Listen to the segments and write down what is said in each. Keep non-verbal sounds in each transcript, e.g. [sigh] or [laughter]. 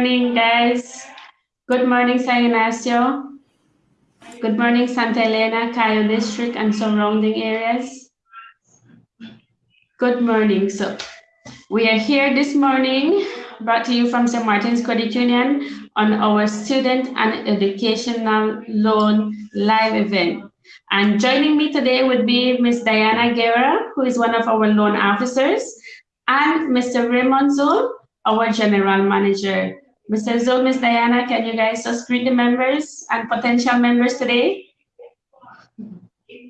Good morning, morning, guys. Good morning, San Ignacio. Good morning, Santa Elena, Cayo District, and surrounding areas. Good morning. So we are here this morning, brought to you from St. Martin's Credit Union on our student and educational loan live event. And joining me today would be Ms. Diana Guerra, who is one of our loan officers, and Mr. Raymond Zul, our general manager. Mr. Zul, Ms. Diana, can you guys just greet the members and potential members today?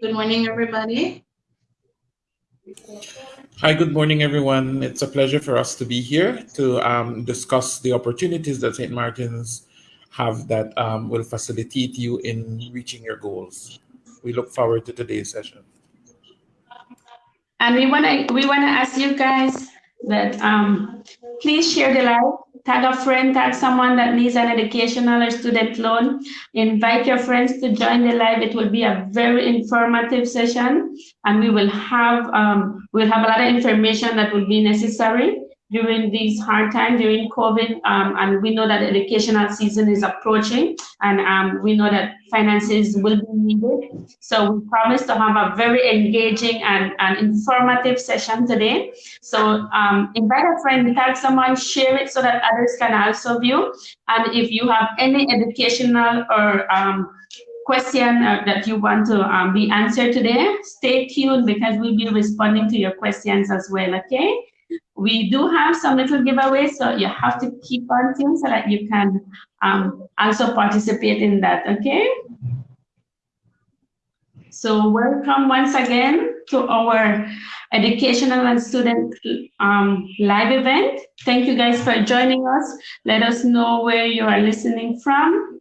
Good morning, everybody. Hi, good morning, everyone. It's a pleasure for us to be here to um, discuss the opportunities that St. Martin's have that um, will facilitate you in reaching your goals. We look forward to today's session. And we want to we want to ask you guys that um, please share the live, tag a friend, tag someone that needs an educational or student loan. Invite your friends to join the live. It will be a very informative session, and we will have um, we'll have a lot of information that will be necessary during these hard times during COVID, um, and we know that educational season is approaching, and um, we know that finances will be needed. So we promise to have a very engaging and, and informative session today. So um, invite a friend, tag someone, share it so that others can also view. And if you have any educational or um, question uh, that you want to um, be answered today, stay tuned because we'll be responding to your questions as well, okay? We do have some little giveaways, so you have to keep on tuned so that you can um, also participate in that, okay? So welcome once again to our educational and student um, live event. Thank you guys for joining us. Let us know where you are listening from.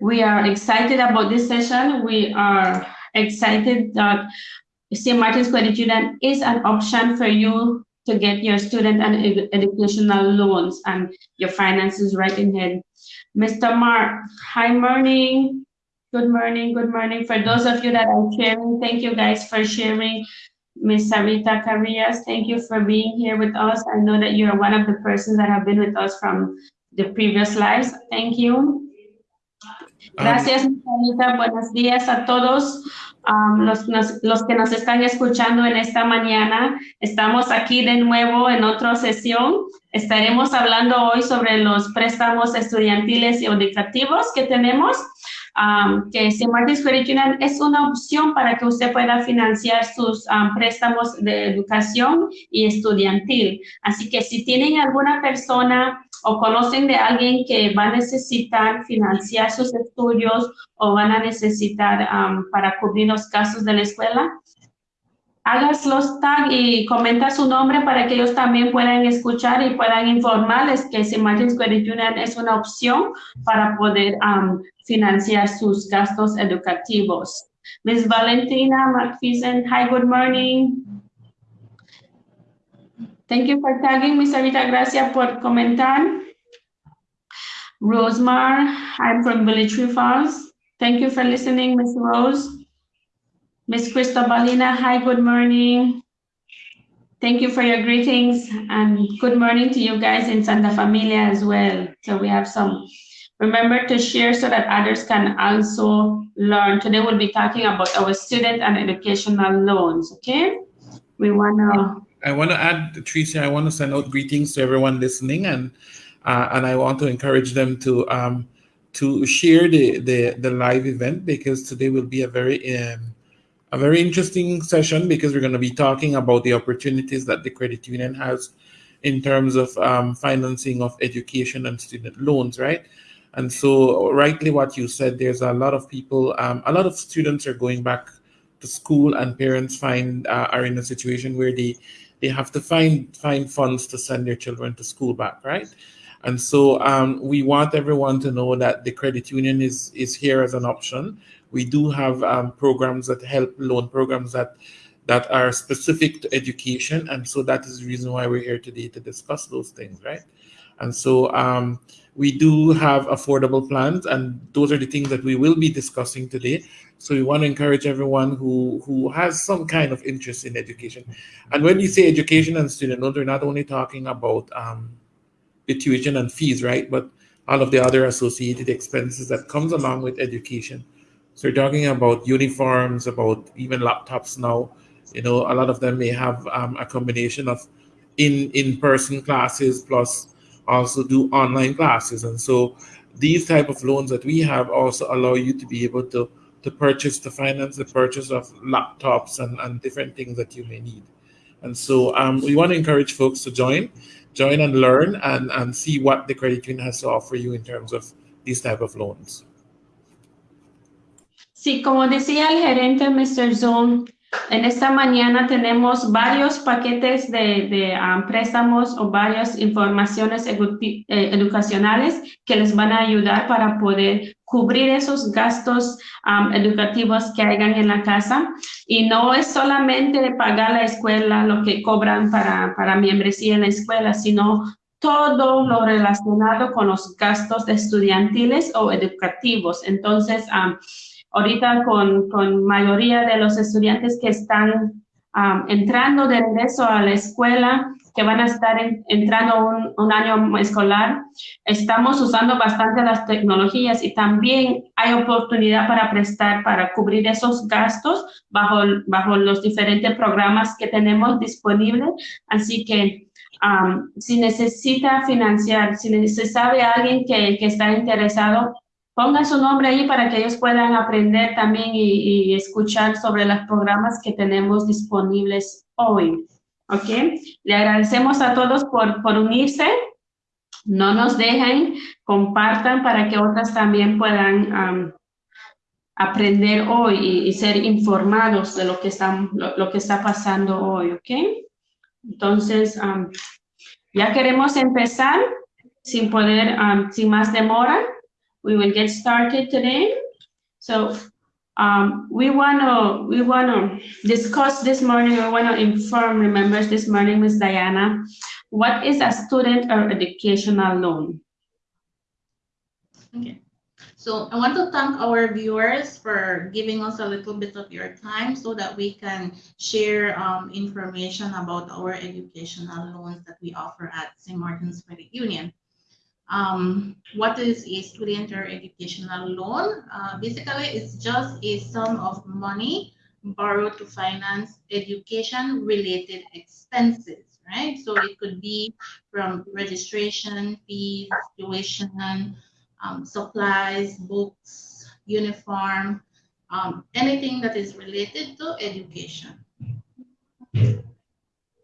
We are excited about this session. We are excited that St. Martin's Credit Union is an option for you to get your student and ed educational loans and your finances right in hand. Mr. Mark, hi morning. Good morning, good morning. For those of you that are sharing, thank you guys for sharing. Ms. Sarita Carrillas, thank you for being here with us. I know that you're one of the persons that have been with us from the previous lives. Thank you. Um, Gracias, Sarita. Buenos días a todos. Um, los, los, que nos están escuchando en esta mañana. Estamos aquí de nuevo en otra sesión. Estaremos hablando hoy sobre los préstamos estudiantiles y educativos que tenemos. Um, que St. Martin's es una opción para que usted pueda financiar sus um, préstamos de educación y estudiantil. Así que si tienen alguna persona o conocen de alguien que va a necesitar financiar sus estudios o van a necesitar para cubrir los gastos de la escuela, hagas los tag y comenta su nombre para que ellos también puedan escuchar y puedan informarles que St. Martin's Credit Union es una opción para poder financiar sus gastos educativos. Ms. Valentina McPherson, hi, good morning. Thank you for tagging, Ms. Avita. Gracias por comentar. Rosemar, I'm from Village Falls. Thank you for listening, Ms. Rose. Ms. Cristobalina, hi, good morning. Thank you for your greetings and good morning to you guys in Santa Familia as well. So we have some, remember to share so that others can also learn. Today we'll be talking about our student and educational loans, okay? We wanna I want to add, Tricia, I want to send out greetings to everyone listening, and uh, and I want to encourage them to um, to share the, the the live event because today will be a very um, a very interesting session because we're going to be talking about the opportunities that the credit union has in terms of um, financing of education and student loans, right? And so, rightly, what you said, there's a lot of people, um, a lot of students are going back to school, and parents find uh, are in a situation where they they have to find find funds to send their children to school back, right? And so um, we want everyone to know that the credit union is is here as an option. We do have um, programs that help loan programs that that are specific to education, and so that is the reason why we're here today to discuss those things, right? And so um, we do have affordable plans, and those are the things that we will be discussing today. So we want to encourage everyone who, who has some kind of interest in education. And when you say education and student loans, we're not only talking about um, the tuition and fees, right? But all of the other associated expenses that comes along with education. So we're talking about uniforms, about even laptops now. You know, a lot of them may have um, a combination of in in-person classes plus also do online classes, and so these type of loans that we have also allow you to be able to to purchase to finance the purchase of laptops and, and different things that you may need. And so um, we want to encourage folks to join, join and learn and, and see what the credit union has to offer you in terms of these type of loans. Sí, como decía el gerente Mr. Zul, En esta mañana tenemos varios paquetes de, de um, préstamos o varias informaciones eh, educacionales que les van a ayudar para poder cubrir esos gastos um, educativos que hayan en la casa. Y no es solamente pagar la escuela, lo que cobran para, para membresía en la escuela, sino todo lo relacionado con los gastos estudiantiles o educativos. Entonces, um, ahorita con, con mayoría de los estudiantes que están um, entrando de regreso a la escuela, que van a estar entrando un, año escolar, estamos usando bastante las tecnologías y también hay oportunidad para prestar, para cubrir esos gastos bajo, bajo los diferentes programas que tenemos disponibles. Así que si necesita financiar, si se sabe alguien que, que está interesado, pongan su nombre ahí para que ellos puedan aprender también y, escuchar sobre los programas que tenemos disponibles hoy. ¿Ok? Le agradecemos a todos por, por unirse. No nos dejen, compartan para que otras también puedan aprender hoy y, ser informados de lo que, están, lo, que está pasando hoy. ¿Ok? Entonces, ya queremos empezar sin poder, sin más demora we will get started today. So um, we want to we want to discuss this morning. We want to inform members this morning, Ms. Diana, what is a student or educational loan? Okay. So I want to thank our viewers for giving us a little bit of your time so that we can share um, information about our educational loans that we offer at St. Martin's Credit Union. Um, what is a student or educational loan? Uh, basically, it's just a sum of money borrowed to finance education related expenses, right? So it could be from registration fees, tuition, um, supplies, books, uniform, um, anything that is related to education.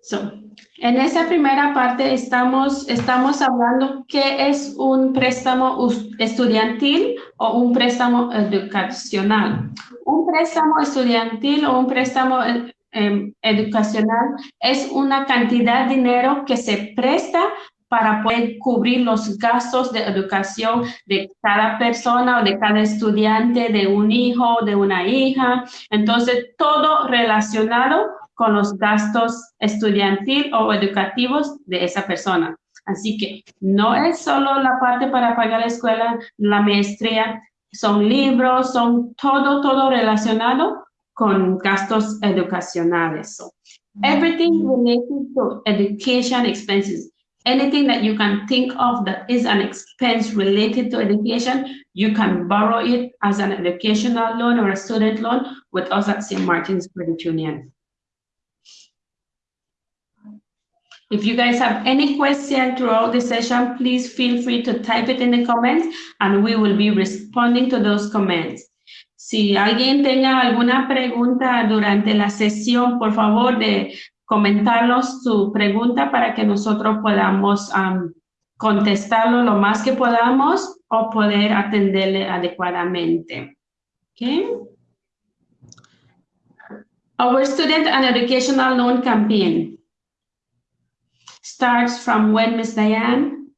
So, en esa primera parte estamos, estamos hablando qué es un préstamo estudiantil o un préstamo educacional. Un préstamo estudiantil o un préstamo eh, em, educacional es una cantidad de dinero que se presta para poder cubrir los gastos de educación de cada persona o de cada estudiante, de un hijo, de una hija. Entonces, todo relacionado con los gastos estudiantil o educativos de esa persona. Así que no es solo la parte para pagar la escuela, la maestría, son libros, son todo, todo relacionado con gastos educacionales. So, everything related to education expenses, anything that you can think of that is an expense related to education, you can borrow it as an educational loan or a student loan with us at St. Martin's Credit Union. If you guys have any question throughout the session, please feel free to type it in the comments and we will be responding to those comments. Si alguien tenga alguna pregunta durante la sesión, por favor de comentarnos su pregunta para que nosotros podamos um, contestarlo lo más que podamos o poder atenderle adecuadamente. Okay. Our student and educational loan campaign. Starts from when, Ms. Diane?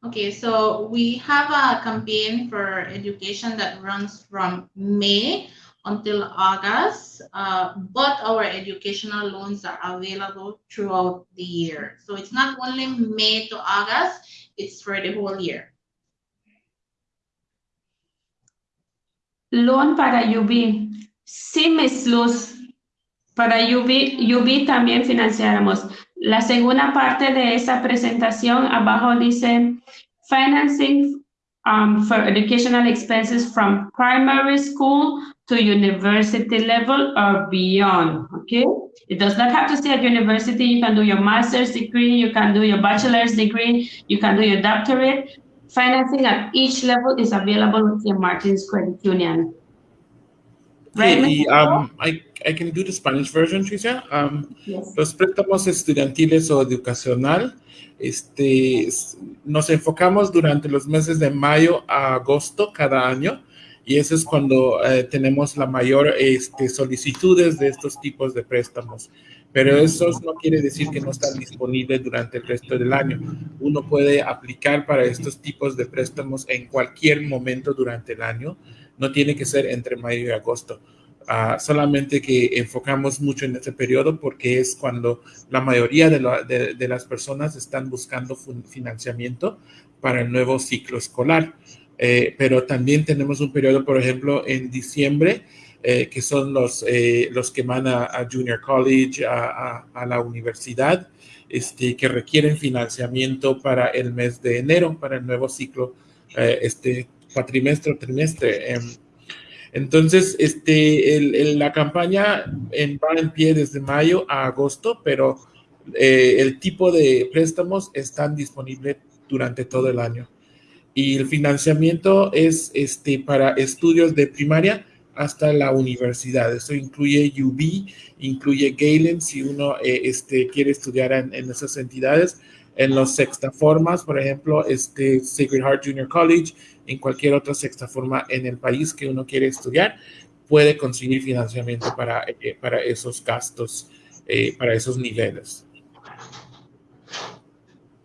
Okay, so we have a campaign for education that runs from May until August, uh, but our educational loans are available throughout the year. So it's not only May to August, it's for the whole year. Loan para UB. Sí, Miss Luz. Para UB, UB también financiamos. La segunda parte de esa presentación, abajo dice financing um, for educational expenses from primary school to university level or beyond, okay? It does not have to stay at university. You can do your master's degree, you can do your bachelor's degree, you can do your doctorate. Financing at each level is available with St. Martin's Credit Union. Right, Sí, y, Mr. um, I, I can do the Spanish version, Tricia. Um, Yes. Los préstamos estudiantiles o educacional, este, nos enfocamos durante los meses de mayo a agosto cada año y eso es cuando eh, tenemos la mayor este, solicitudes de estos tipos de préstamos. Pero eso no quiere decir que no están disponibles durante el resto del año. Uno puede aplicar para estos tipos de préstamos en cualquier momento durante el año. No tiene que ser entre mayo y agosto. Ah, solamente que enfocamos mucho en ese periodo porque es cuando la mayoría de, la- de- de las personas están buscando financiamiento para el nuevo ciclo escolar. Eh, pero también tenemos un periodo, por ejemplo, en diciembre, eh, que son los, eh, los que van a, Junior College, a, a- la universidad, este, que requieren financiamiento para el mes de enero, para el nuevo ciclo, este cuatrimestre o trimestre. Em, entonces, este, el- la campaña en, va en pie desde mayo a agosto, pero eh, el tipo de préstamos están disponibles durante todo el año. Y el financiamiento es este, para estudios de primaria hasta la universidad. Eso incluye UB, incluye Galen, si uno eh, este, quiere estudiar en esas entidades. En los sextaformas, por ejemplo, este Sacred Heart Junior College, en cualquier otra sextaforma en el país que uno quiere estudiar, puede conseguir financiamiento para, eh, para esos gastos, eh, para esos niveles.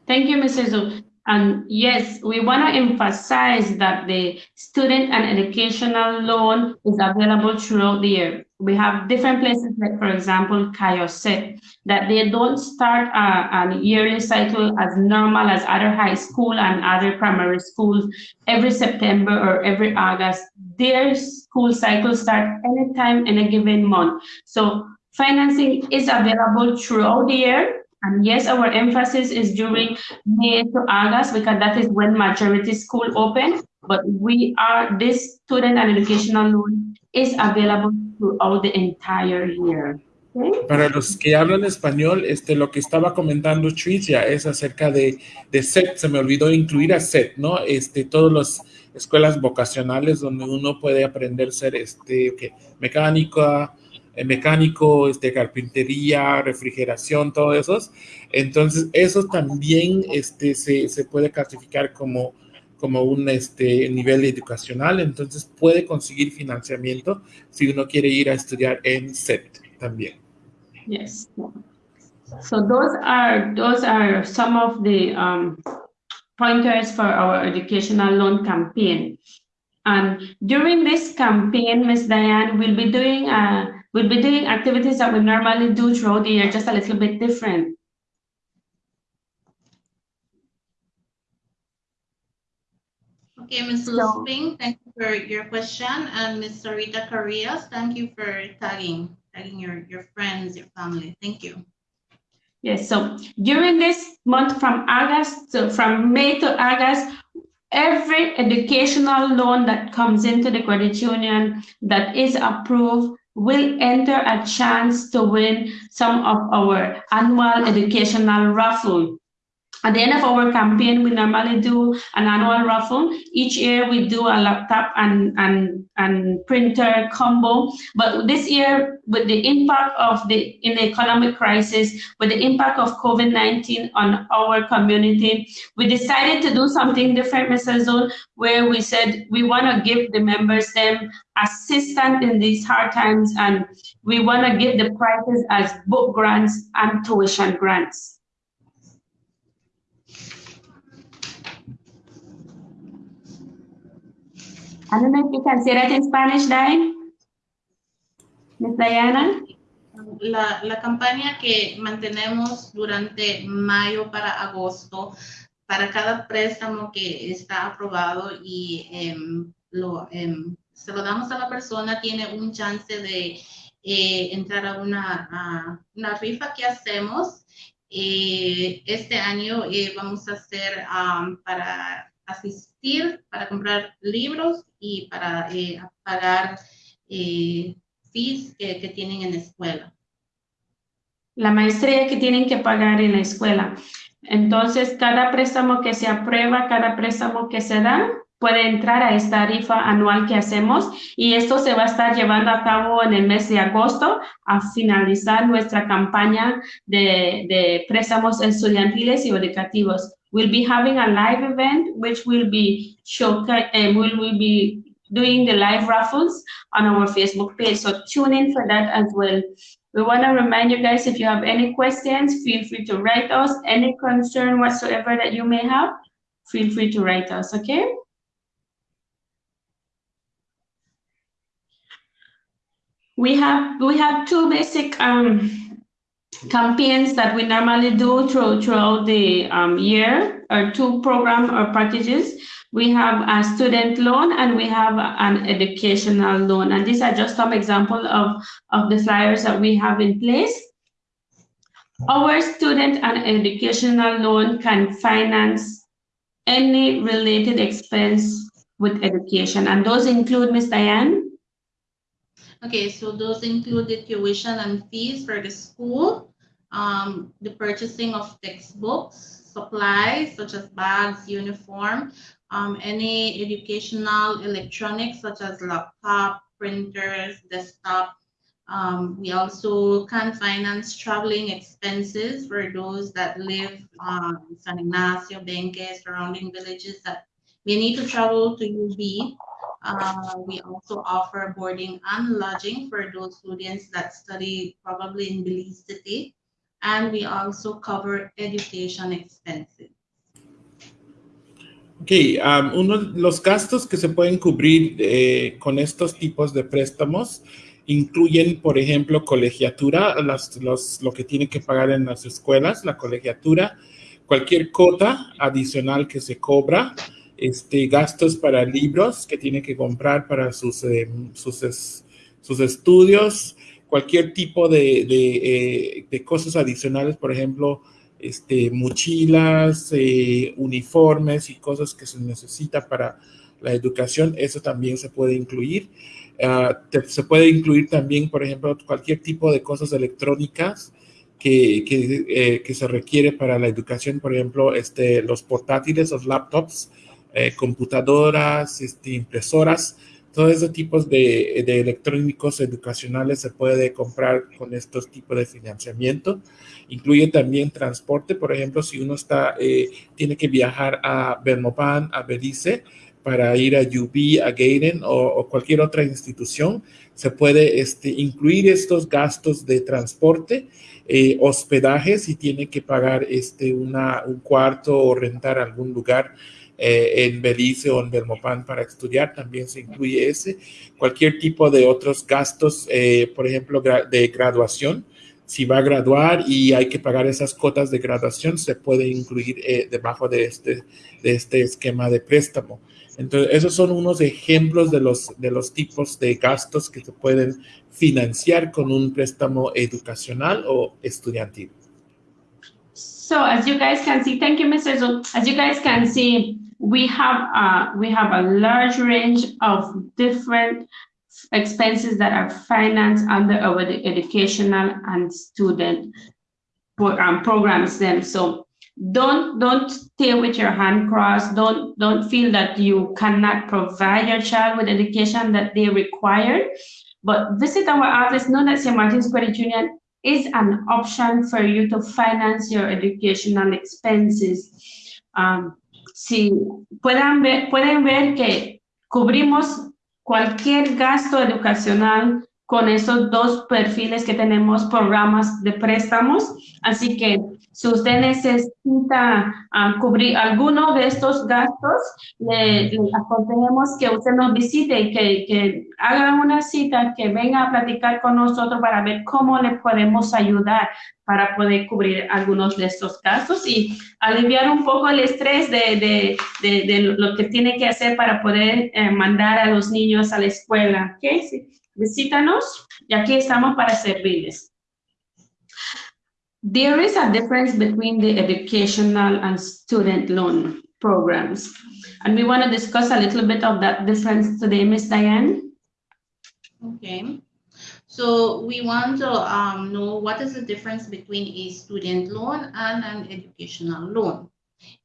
Thank you, Mr. Zhu. And yes, we want to emphasize that the student and educational loan is available throughout the year. We have different places, like for example, Cayo CET, that they don't start a, a yearly cycle as normal as other high school and other primary schools every September or every August. Their school cycle start anytime in a given month. So financing is available throughout the year. And yes, our emphasis is during May to August because that is when majority school open. But we are, this student and educational loan is available throughout the entire year. Okay? Para los que hablan español, este, lo que estaba comentando Tricia es acerca de, de SET, se me olvidó incluir a SET, ¿no? Este, todas las escuelas vocacionales donde uno puede aprender ser este, ¿qué? mecánica, mecánico, este, carpintería, refrigeración, todo esos. Entonces, eso también este, se, se puede clasificar como, como un este, nivel educacional, entonces puede conseguir financiamiento si uno quiere ir a estudiar en SET también. Yes. So those are, those are some of the um, pointers for our educational loan campaign. And during this campaign, Ms. Diane, we'll be doing, uh, we'll be doing activities that we normally do throughout the year, just a little bit different. Okay, Ms. So- Lusping, thank you for your question. And Ms. Sarita Carrias, thank you for tagging, tagging your, your friends, your family. Thank you. Yes, so during this month from August, so from May to August, every educational loan that comes into the credit union that is approved will enter a chance to win some of our annual educational raffle. At the end of our campaign, we normally do an annual raffle. Each year we do a laptop and, and, and printer combo. But this year, with the impact of the in the economic crisis, with the impact of COVID-19 on our community, we decided to do something different, Mr. Zul, where we said we want to give the members them assistance in these hard times, and we want to give the prizes as book grants and tuition grants. I don't know if you can say that in Spanish, Diane. Miss Diana? La, la campaña que mantenemos durante mayo para agosto, para cada préstamo que está aprobado y em, lo, em, se lo damos a la persona, tiene un chance de eh, entrar a una, a una rifa que hacemos Eh, este año eh, vamos a hacer um, para asistir, para comprar libros y para eh, pagar fees que, que tienen en la escuela. La maestría que tienen que pagar en la escuela. Entonces, cada préstamo que se aprueba, cada préstamo que se da, puede entrar a esta tarifa anual que hacemos y esto se va a estar llevando a cabo en el mes de agosto a finalizar nuestra campaña de, de préstamos estudiantiles y educativos. We'll be having a live event which will be show, uh, will, will be doing the live raffles on our Facebook page. So tune in for that as well. We want to remind you guys if you have any questions, feel free to write us. Any concern whatsoever that you may have, feel free to write us, okay? We have we have two basic um, campaigns that we normally do through, throughout the um, year, or two program or packages. We have a student loan and we have an educational loan. And these are just some example of, of the flyers that we have in place. Our student and educational loan can finance any related expense with education. And those include, Ms. Diane, Okay, so those include the tuition and fees for the school, um, the purchasing of textbooks, supplies such as bags, uniform, um, any educational electronics such as laptop, printers, desktop. Um, we also can finance traveling expenses for those that live um, in San Ignacio, Benque, surrounding villages that may need to travel to UB uh, we also offer boarding and lodging for those students that study probably in Belize City. And we also cover education expenses. Ok, um, uno de los gastos que se pueden cubrir eh, con estos tipos de préstamos incluyen, por ejemplo, colegiatura, las, lo que tienen que pagar en las escuelas, la colegiatura, cualquier cota adicional que se cobra, este, gastos para libros que tiene que comprar para sus, eh, sus, sus, estudios, cualquier tipo de, de, eh, cosas adicionales, por ejemplo, este, mochilas, eh, uniformes y cosas que se necesita para la educación, eso también se puede incluir. Ah, se puede incluir también, por ejemplo, cualquier tipo de cosas electrónicas que, que, que se requiere para la educación, por ejemplo, este, los portátiles, los laptops, eh, computadoras, este, impresoras, todos esos tipos de, electrónicos educacionales se puede comprar con estos tipos de financiamiento. Incluye también transporte, por ejemplo, si uno está, eh, tiene que viajar a Belmopan, a Belice, para ir a UB, a Gaiden o, cualquier otra institución, se puede este, incluir estos gastos de transporte, eh, hospedaje, si tiene que pagar este, una, un cuarto o rentar algún lugar eh, en Belice o en Belmopan para estudiar, también se incluye ese. Cualquier tipo de otros gastos, eh, por ejemplo, de graduación, si va a graduar y hay que pagar esas cotas de graduación, se puede incluir eh, debajo de este, de este esquema de préstamo. Entonces, esos son unos ejemplos de los, de los tipos de gastos que se pueden financiar con un préstamo educacional o estudiantil. So as you guys can see, thank you, Mr. Zul. As you guys can see, we have uh, we have a large range of different expenses that are financed under our educational and student um, programs them so don't don't stay with your hand crossed don't don't feel that you cannot provide your child with education that they require but visit our office known as St. Martin's Credit Union is an option for you to finance your educational expenses um, si puedan ver, pueden ver que cubrimos cualquier gasto educacional con esos dos perfiles que tenemos, programas de préstamos. Así que si usted necesita ah, cubrir alguno de estos gastos, le, aconsejamos que usted nos visite que, que haga una cita, que venga a platicar con nosotros para ver cómo le podemos ayudar para poder cubrir algunos de estos gastos y aliviar un poco el estrés de, de, de, lo que tiene que hacer para poder eh, mandar a los niños a la escuela. ¿Okay? Visítanos y aquí estamos para servirles. There is a difference between the educational and student loan programs. And we want to discuss a little bit of that difference today, Ms. Diane. Okay. So we want to um, know what is the difference between a student loan and an educational loan.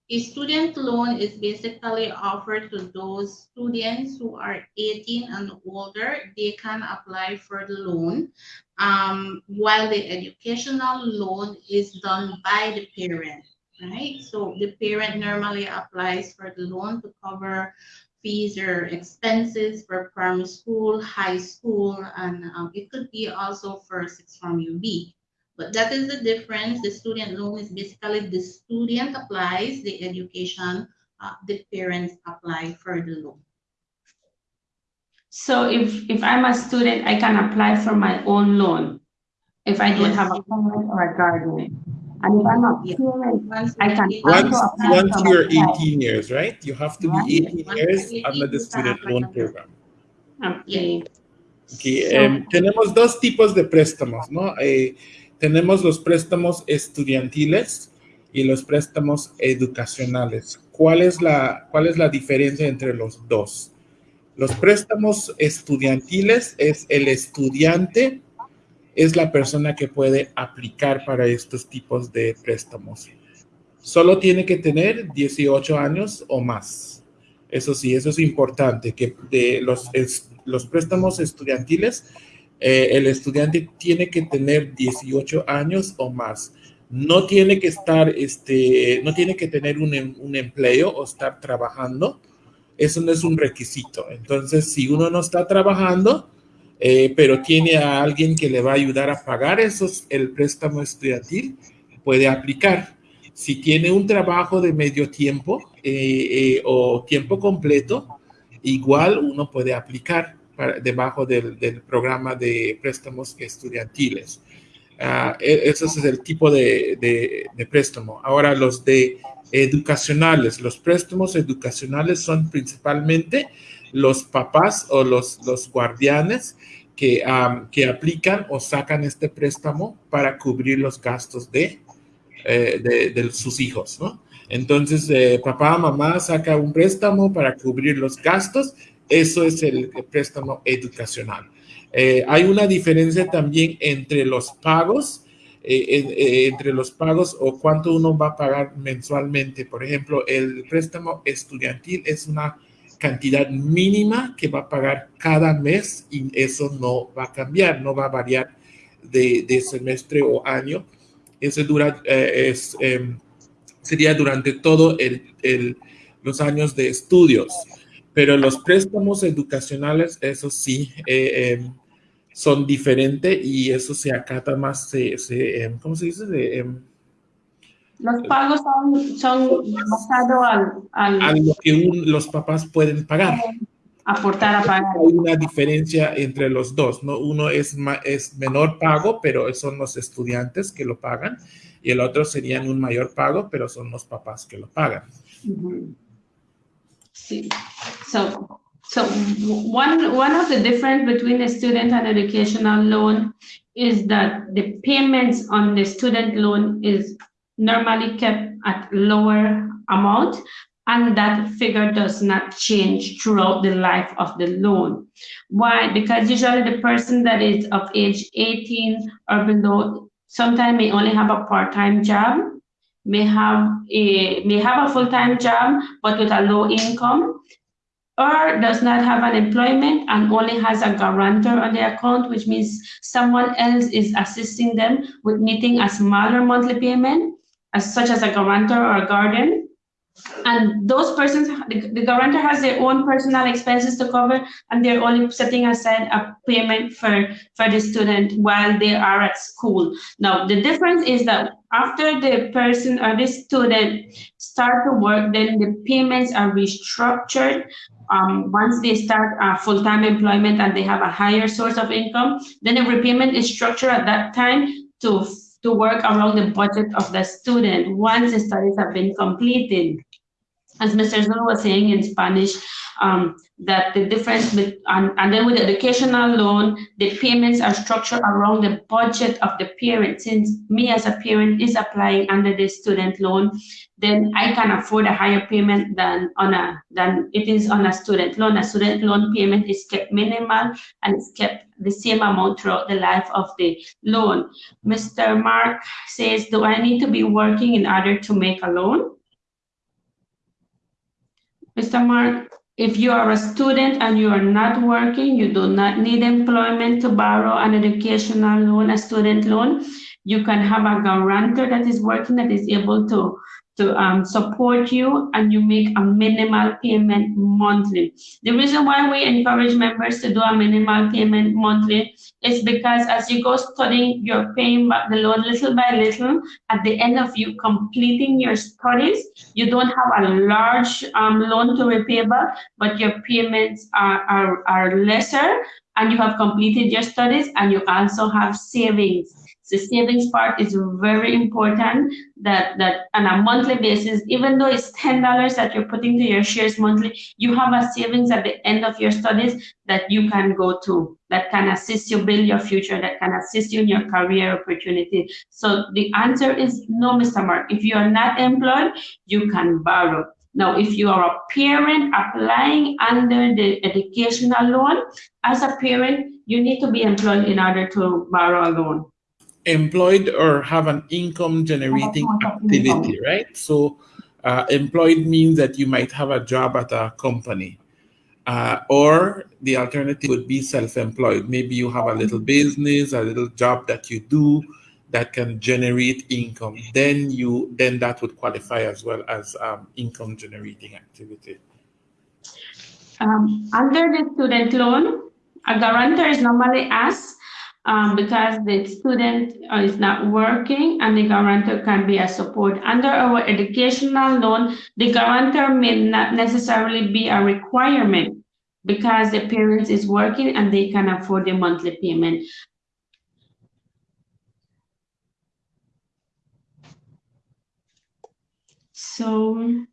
A student loan is basically offered to those students who are 18 and older. They can apply for the loan, um, while the educational loan is done by the parent, right? So the parent normally applies for the loan to cover fees or expenses for primary school, high school, and um, it could be also for sixth form UB. But that is the difference. The student loan is basically the student applies, the education, uh, the parents apply for the loan. So if, if I'm a student, I can apply for my own loan if I don't Yes. have a parent or a guardian. And if I'm a Yeah. parent, Once I can you- Once, apply once for you're my child. 18 years, right? You have to Right. be 18 Once years you're under the 18, you can student loan for program. okay. Aquí, So- em, tenemos dos tipos de préstamos, ¿no? Eh, tenemos los préstamos estudiantiles y los préstamos educacionales. ¿Cuál es, la, ¿Cuál es la diferencia entre los dos? Los préstamos estudiantiles es el estudiante, es la persona que puede aplicar para estos tipos de préstamos. Solo tiene que tener 18 años o más. Eso sí, eso es importante, que de los, los préstamos estudiantiles, eh, el estudiante tiene que tener 18 años o más. No tiene que estar, este, no tiene que tener un, em- un empleo o estar trabajando. Eso no es un requisito. Entonces, si uno no está trabajando, eh, pero tiene a alguien que le va a ayudar a pagar esos, el préstamo estudiantil, puede aplicar. Si tiene un trabajo de medio tiempo eh, o tiempo completo, igual uno puede aplicar para- debajo del, programa de préstamos estudiantiles. E- ese es el tipo de, préstamo. Ahora, los de educacionales, los préstamos educacionales son principalmente los papás o los, guardianes que, que aplican o sacan este préstamo para cubrir los gastos de, eh, de, de sus hijos, ¿no? Entonces, eh, papá, mamá saca un préstamo para cubrir los gastos, eso es el, préstamo educacional. Eh, hay una diferencia también entre los pagos, eh, eh, entre los pagos o cuánto uno va a pagar mensualmente. Por ejemplo, el préstamo estudiantil es una cantidad mínima que va a pagar cada mes y eso no va a cambiar, no va a variar de, semestre o año. Eso dura, em, sería durante todo los años de estudios. Pero los préstamos educacionales, eso sí, eh, em, son diferentes y eso se acata más, se, se, em, ¿cómo se dice? Em, Los pagos son, son basados al, al a lo que un- los papás pueden pagar. aportar a pagar. Hay una diferencia entre los dos, ¿no? Uno es, es menor pago, pero son los estudiantes que lo pagan, y el otro serían un mayor pago, pero son los papás que lo pagan. Mhm. See, so, so one, one of the difference between a student and educational loan is that the payments on the student loan is normally kept at lower amount and that figure does not change throughout the life of the loan. Why? Because usually the person that is of age 18 or below sometimes may only have a part-time job may have a may have a full-time job but with a low income or does not have an employment and only has a guarantor on the account which means someone else is assisting them with meeting a smaller monthly payment as such as a guarantor or a guardian and those persons the, the guarantor has their own personal expenses to cover and they're only setting aside a payment for for the student while they are at school now the difference is that after the person or the student start to work, then the payments are restructured. Um, once they start uh, full-time employment and they have a higher source of income, then the repayment is structured at that time to to work around the budget of the student once the studies have been completed. As Mr. Zul was saying in Spanish, um, that the difference with, and, and then with the educational loan, the payments are structured around the budget of the parent. Since me as a parent is applying under the student loan, then I can afford a higher payment than on a than it is on a student loan. A student loan payment is kept minimal and it's kept the same amount throughout the life of the loan. Mr. Mark says, do I need to be working in order to make a loan? Mr. Mark, if you are a student and you are not working, you do not need employment to borrow an educational loan, a student loan. You can have a guarantor that is working that is able to to um, support you and you make a minimal payment monthly. The reason why we encourage members to do a minimal payment monthly is because as you go studying, you're paying back the loan little by little. At the end of you completing your studies, you don't have a large um, loan to repay but your payments are, are, are lesser and you have completed your studies and you also have savings. The savings part is very important that, that on a monthly basis, even though it's $10 that you're putting to your shares monthly, you have a savings at the end of your studies that you can go to, that can assist you build your future, that can assist you in your career opportunity. So the answer is no, Mr. Mark. If you are not employed, you can borrow. Now, if you are a parent applying under the educational loan, as a parent, you need to be employed in order to borrow a loan employed or have an income generating activity, right? So uh, employed means that you might have a job at a company. Uh, or the alternative would be self-employed. Maybe you have a little business, a little job that you do that can generate income. Then you then that would qualify as well as um, income generating activity. Um, under the student loan, a guarantor is normally asked um, because the student uh, is not working and the guarantor can be a support. Under our educational loan, the guarantor may not necessarily be a requirement because the parents is working and they can afford the monthly payment. So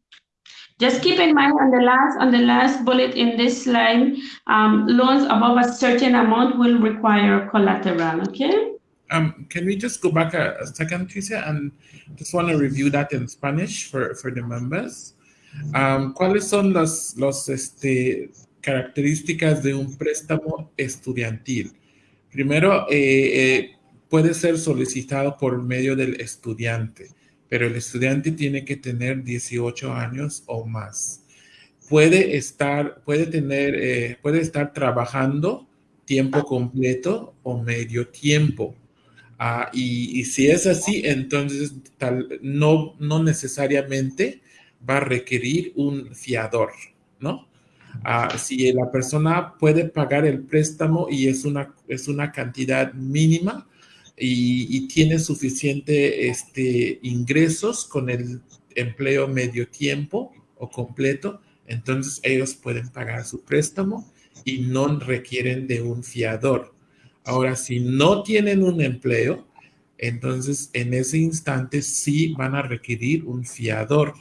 just keep in mind on the last on the last bullet in this slide, um, loans above a certain amount will require collateral. Okay. Um, can we just go back a, second, Tricia, and just want to review that in Spanish for, for the members? Um, ¿Cuáles son las los, este, características de un préstamo estudiantil? Primero, eh, eh, puede ser solicitado por medio del estudiante pero el estudiante tiene que tener 18 años o más. Puede estar, puede tener, eh, puede estar trabajando tiempo completo o medio tiempo. Ah, y, si es así, entonces tal, no, no necesariamente va a requerir un fiador, ¿no? Ah, si la persona puede pagar el préstamo y es una, es una cantidad mínima, y, tiene suficiente este, ingresos con el empleo medio tiempo o completo, entonces ellos pueden pagar su préstamo y no requieren de un fiador. Ahora, si no tienen un empleo, entonces en ese instante sí van a requerir un fiador.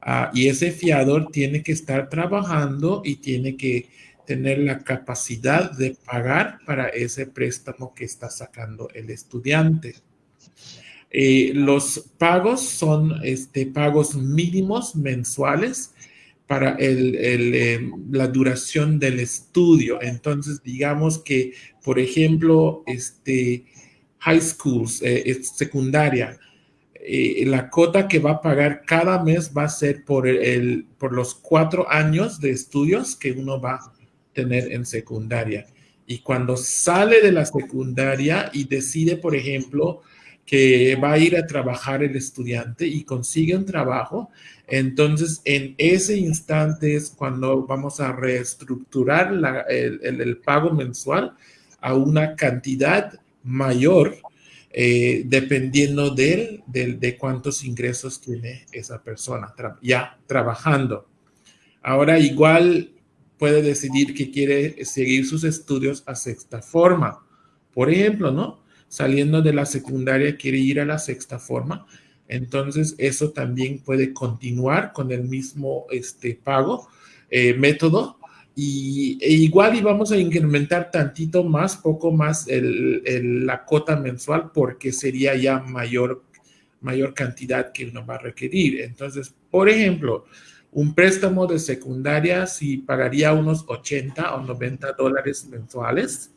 Ah, y ese fiador tiene que estar trabajando y tiene que tener la capacidad de pagar para ese préstamo que está sacando el estudiante. Eh, los pagos son este, pagos mínimos mensuales para el, eh, la duración del estudio. Entonces, digamos que, por ejemplo, este, high schools, eh, secundaria, la cota que va a pagar cada mes va a ser por, el, por los cuatro años de estudios que uno va a tener en secundaria. Y cuando sale de la secundaria y decide, por ejemplo, que va a ir a trabajar el estudiante y consigue un trabajo, entonces en ese instante es cuando vamos a reestructurar el, pago mensual a una cantidad mayor eh, dependiendo de, de, cuántos ingresos tiene esa persona ya trabajando. Ahora igual puede decidir que quiere seguir sus estudios a sexta forma. Por ejemplo, ¿no? Saliendo de la secundaria quiere ir a la sexta forma. Entonces, eso también puede continuar con el mismo este, pago, eh, método, y e igual íbamos a incrementar tantito más, poco más la cota mensual porque sería ya mayor, mayor cantidad que uno va a requerir. Entonces, por ejemplo, un préstamo de secundaria si pagaría unos 80 o 90 dólares mensuales.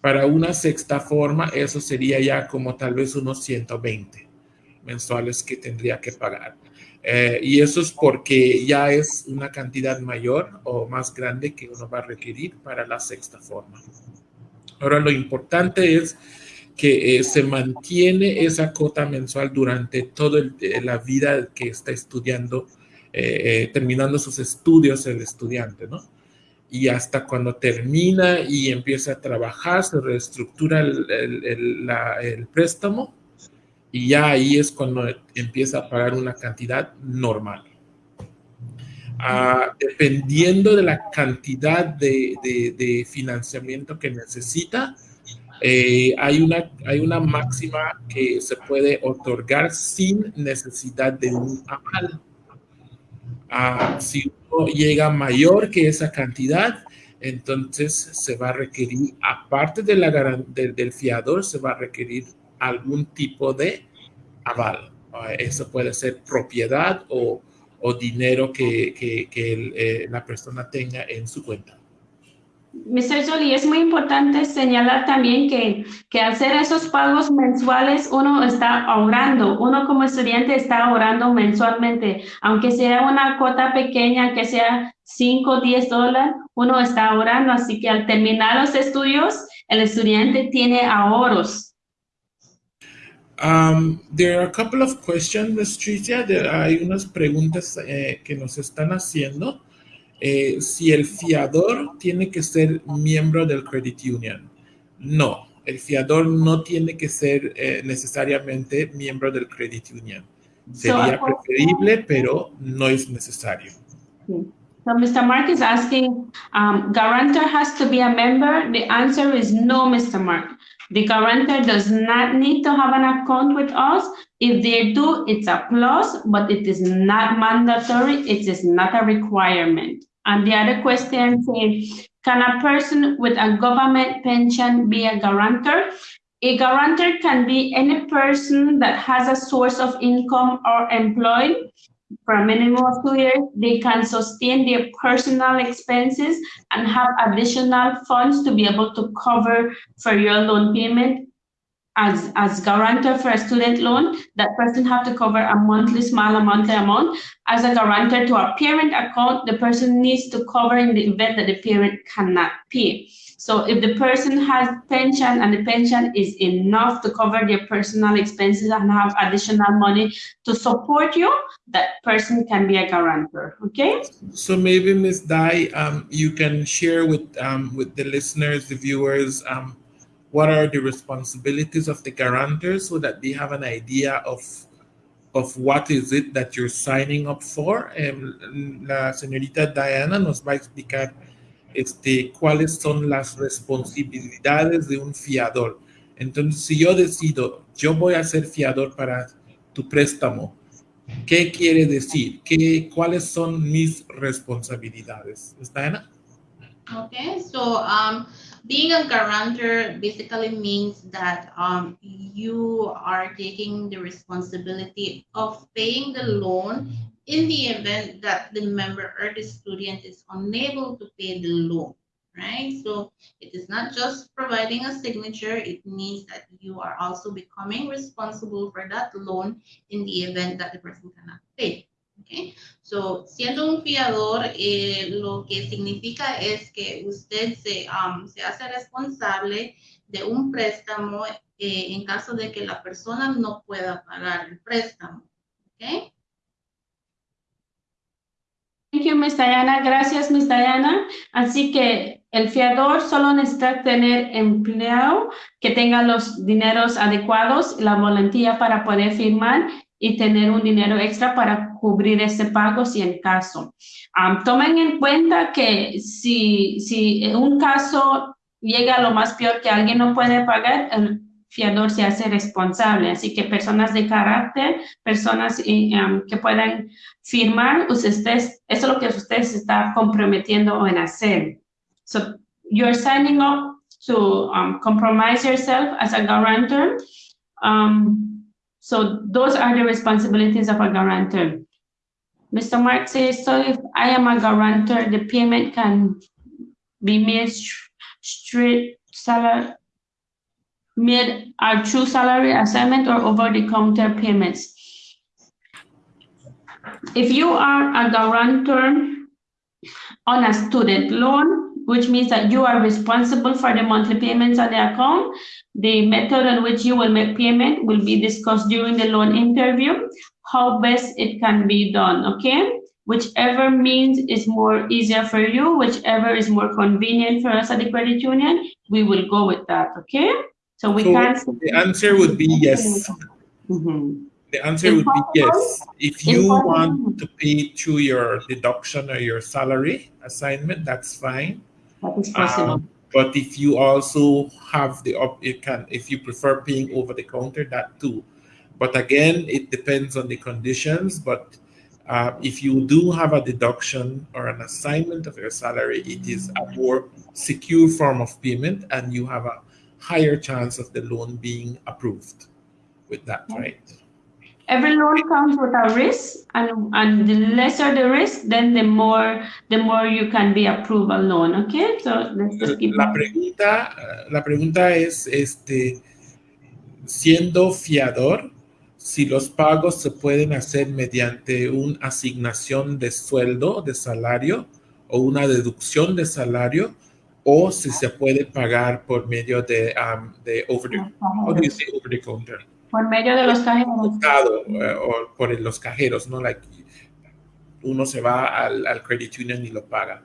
Para una sexta forma, eso sería ya como tal vez unos 120 mensuales que tendría que pagar. Eh, y eso es porque ya es una cantidad mayor o más grande que uno va a requerir para la sexta forma. Ahora, lo importante es que eh, se mantiene esa cuota mensual durante toda eh, la vida que está estudiando, terminando sus estudios el estudiante, ¿no? Y hasta cuando termina y empieza a trabajar, se reestructura el préstamo y ya ahí es cuando empieza a pagar una cantidad normal. Ah, dependiendo de la cantidad de, financiamiento que necesita, eh, hay, una, hay una máxima que se puede otorgar sin necesidad de un aval. Ah, si uno llega mayor que esa cantidad, entonces se va a requerir, aparte de la, del fiador, se va a requerir algún tipo de aval. Ah, eso puede ser propiedad o, dinero que, eh, la persona tenga en su cuenta. Mr. Jolie, es muy importante señalar también que, que hacer esos pagos mensuales uno está ahorrando, uno como estudiante está ahorrando mensualmente, aunque sea una cuota pequeña, que sea 5 o 10 dólares, uno está ahorrando, así que al terminar los estudios, el estudiante tiene ahorros Um, there are a couple of questions, Tricia. hay unas preguntas eh, que nos están haciendo. Eh, si el fiador tiene que ser miembro del credit union. No, el fiador no tiene que ser eh, necesariamente miembro del credit union. Sería preferible, pero no es necesario. So Mr. Mark is asking, um, guarantor has to be a member? The answer is no, Mr. Mark. The guarantor does not need to have an account with us. If they do, it's a plus, but it is not mandatory. It is not a requirement. And the other question says, can a person with a government pension be a guarantor? A guarantor can be any person that has a source of income or employed for a minimum of two years, they can sustain their personal expenses and have additional funds to be able to cover for your loan payment. As, as guarantor for a student loan, that person have to cover a monthly small amount amount. As a guarantor to a parent account, the person needs to cover in the event that the parent cannot pay. So if the person has pension and the pension is enough to cover their personal expenses and have additional money to support you, that person can be a guarantor. Okay. So maybe Ms. Dai, um, you can share with um, with the listeners, the viewers, um, what are the responsibilities of the guarantor so that they have an idea of of what is it that you're signing up for. Um, la señorita Diana nos va a explicar este, cuáles son las responsabilidades de un fiador. Entonces, si yo decido, yo voy a ser fiador para tu préstamo, ¿qué quiere decir? ¿Qué, ¿Cuáles son mis responsabilidades? ¿Está Ana? Okay, so um, being a guarantor basically means that um, you are taking the responsibility of paying the loan in the event that the member or the student is unable to pay the loan, right? So it is not just providing a signature, it means that you are also becoming responsible for that loan in the event that the person cannot pay. Okay. So, siendo un fiador, eh, lo que significa es que usted se, um, se hace responsable de un préstamo eh, en caso de que la persona no pueda pagar el préstamo. Okay. Thank you, Miss Diana. Gracias, Miss Diana. Así que el fiador solo necesita tener empleado que tenga los dineros adecuados, la volantía para poder firmar y tener un dinero extra para cubrir ese pago si en caso. tomen en cuenta que si, si un caso llega a lo más peor que alguien no puede pagar, el fiador se hace responsable. Así que personas de carácter, personas um, que puedan firmar, ustedes, eso es lo que ustedes están comprometiendo en hacer. So you're signing up to um, compromise yourself as a guarantor. Um, so those are the responsibilities of a guarantor. Mr. Mark says, so if I am a guarantor, the payment can be made straight salary, made a true salary assignment or over-the-counter payments. If you are a guarantor on a student loan, which means that you are responsible for the monthly payments on the account, the method in which you will make payment will be discussed during the loan interview, how best it can be done, okay? Whichever means is more easier for you, whichever is more convenient for us at the credit union, we will go with that, okay? So we So can't. the answer would be yes. Mhm. The answer would be yes. If you want to pay through your deduction or your salary assignment, that's fine. That is possible. Um, but if you also have the op, you can if you prefer paying over the counter, that too. But again, it depends on the conditions. But uh, if you do have a deduction or an assignment of your salary, it is a more secure form of payment, and you have a higher chance of the loan being approved with that, right? Every loan comes with a risk, and, and the lesser the risk, then the more the more you can be approved a loan. Okay, so let's just keep. La pregunta, la pregunta es, este, siendo fiador, si los pagos se pueden hacer mediante una asignación de sueldo, de salario, o una deducción de salario, o si se puede pagar por medio de, um, de over the, how do you say over the counter? Por medio de los cajeros. Eh, o por los cajeros, ¿no? Like, uno se va al, al credit union y lo paga.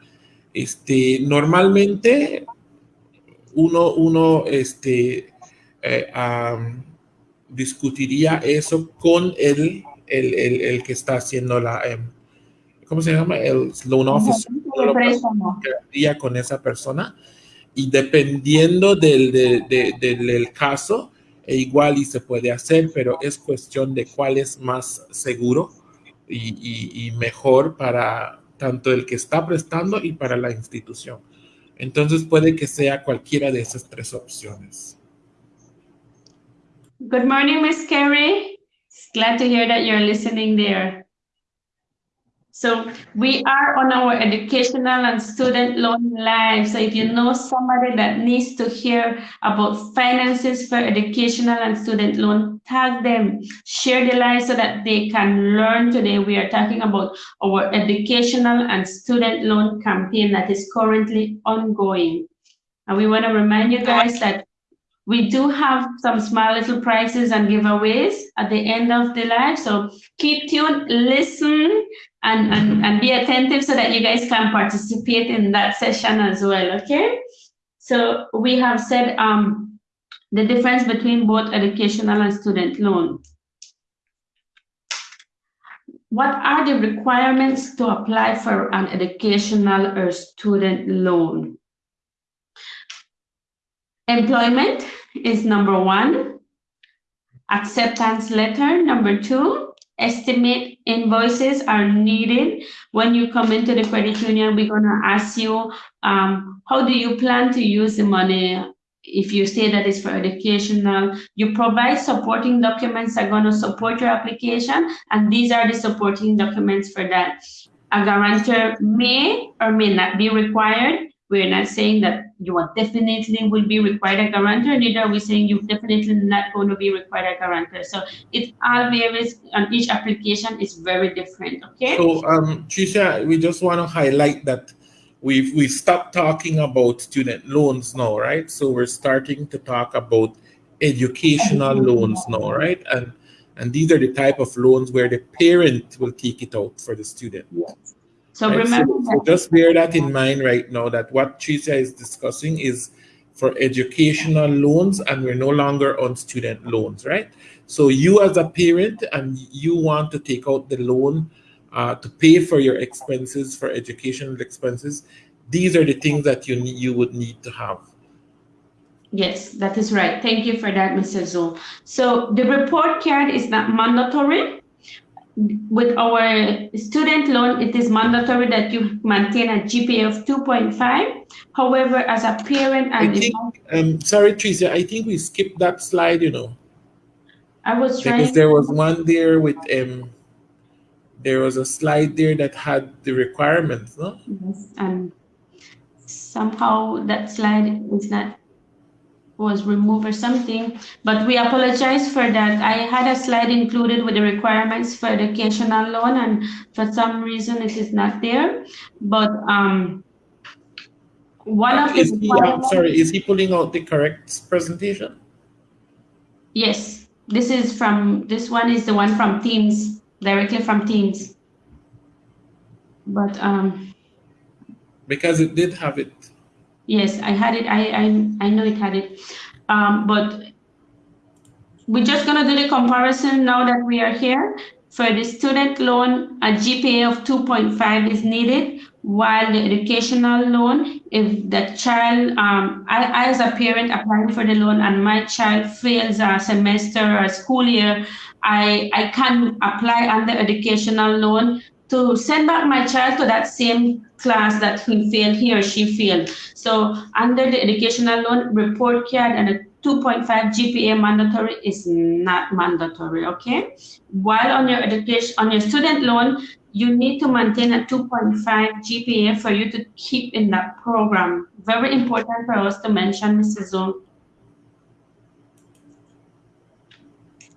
Este, normalmente uno, uno este, eh, am, discutiría eso con el, el, el, el que está haciendo la, em, ¿cómo se llama? El loan officer. Con esa persona y dependiendo del, de- de- del- del caso, e igual y se puede hacer, pero es cuestión de cuál es más seguro y, mejor para tanto el que está prestando y para la institución. Entonces puede que sea cualquiera de esas tres opciones. Good morning, Miss Carrie. Glad to hear that you're listening there. So we are on our educational and student loan live. So if you know somebody that needs to hear about finances for educational and student loan, tag them, share the live so that they can learn today. We are talking about our educational and student loan campaign that is currently ongoing. And we want to remind you guys that we do have some small little prizes and giveaways at the end of the live. So keep tuned, listen, and, and, and be attentive so that you guys can participate in that session as well, okay? So we have said um, the difference between both educational and student loan. What are the requirements to apply for an educational or student loan? Employment is number one. Acceptance letter, number two. Estimate invoices are needed. When you come into the credit union, we're gonna ask you, um, how do you plan to use the money? If you say that it's for educational, you provide supporting documents that are gonna support your application, and these are the supporting documents for that. A guarantor may or may not be required. We're not saying that you are definitely will be required a guarantor, neither we're we saying you're definitely not going to be required a guarantor. So it all varies and each application is very different, okay? So, um, Tricia, we just want to highlight that we've we stopped talking about student loans now, right? So we're starting to talk about educational loans now, right? And and these are the type of loans where the parent will take it out for the student. So right? remember so, so just bear that in mind right now that what Tricia is discussing is for educational loans and we're no longer on student loans, right? So you as a parent and you want to take out the loan uh, to pay for your expenses, for educational expenses, these are the things that you need, you would need to have. Yes, that is right. Thank you for that, Mr. Zul. So the report card is not mandatory. With our student loan, it is mandatory that you maintain a GPA of 2.5. However, as a parent I and think, um, sorry, Tricia, I think we skipped that slide, you know, I was trying. because there was one there with, um, there was a slide there that had the requirements, no? Yes, and somehow that slide is not was removed or something, but we apologize for that. I had a slide included with the requirements for educational loan, and for some reason it is not there. But um, one of the Is he, I'm sorry, is he pulling out the correct presentation? yes, this is from this one is the one from Teams directly from Teams. But um, Because it did have it. Yes, I had it. I I, I know it had it. Um, but we're just gonna do the comparison now that we are here. For the student loan, a GPA of 2.5 is needed, while the educational loan, if the child, um, I, I as a parent applying for the loan and my child fails a semester or a school year, I, I can apply under educational loan to send back my child to that same class that he failed, he or she failed. So under the educational loan report card and a 2.5 GPA mandatory is not mandatory, okay? While on your education, on your student loan, you need to maintain a 2.5 GPA for you to keep in that program. Very important for us to mention, Mrs. Zul.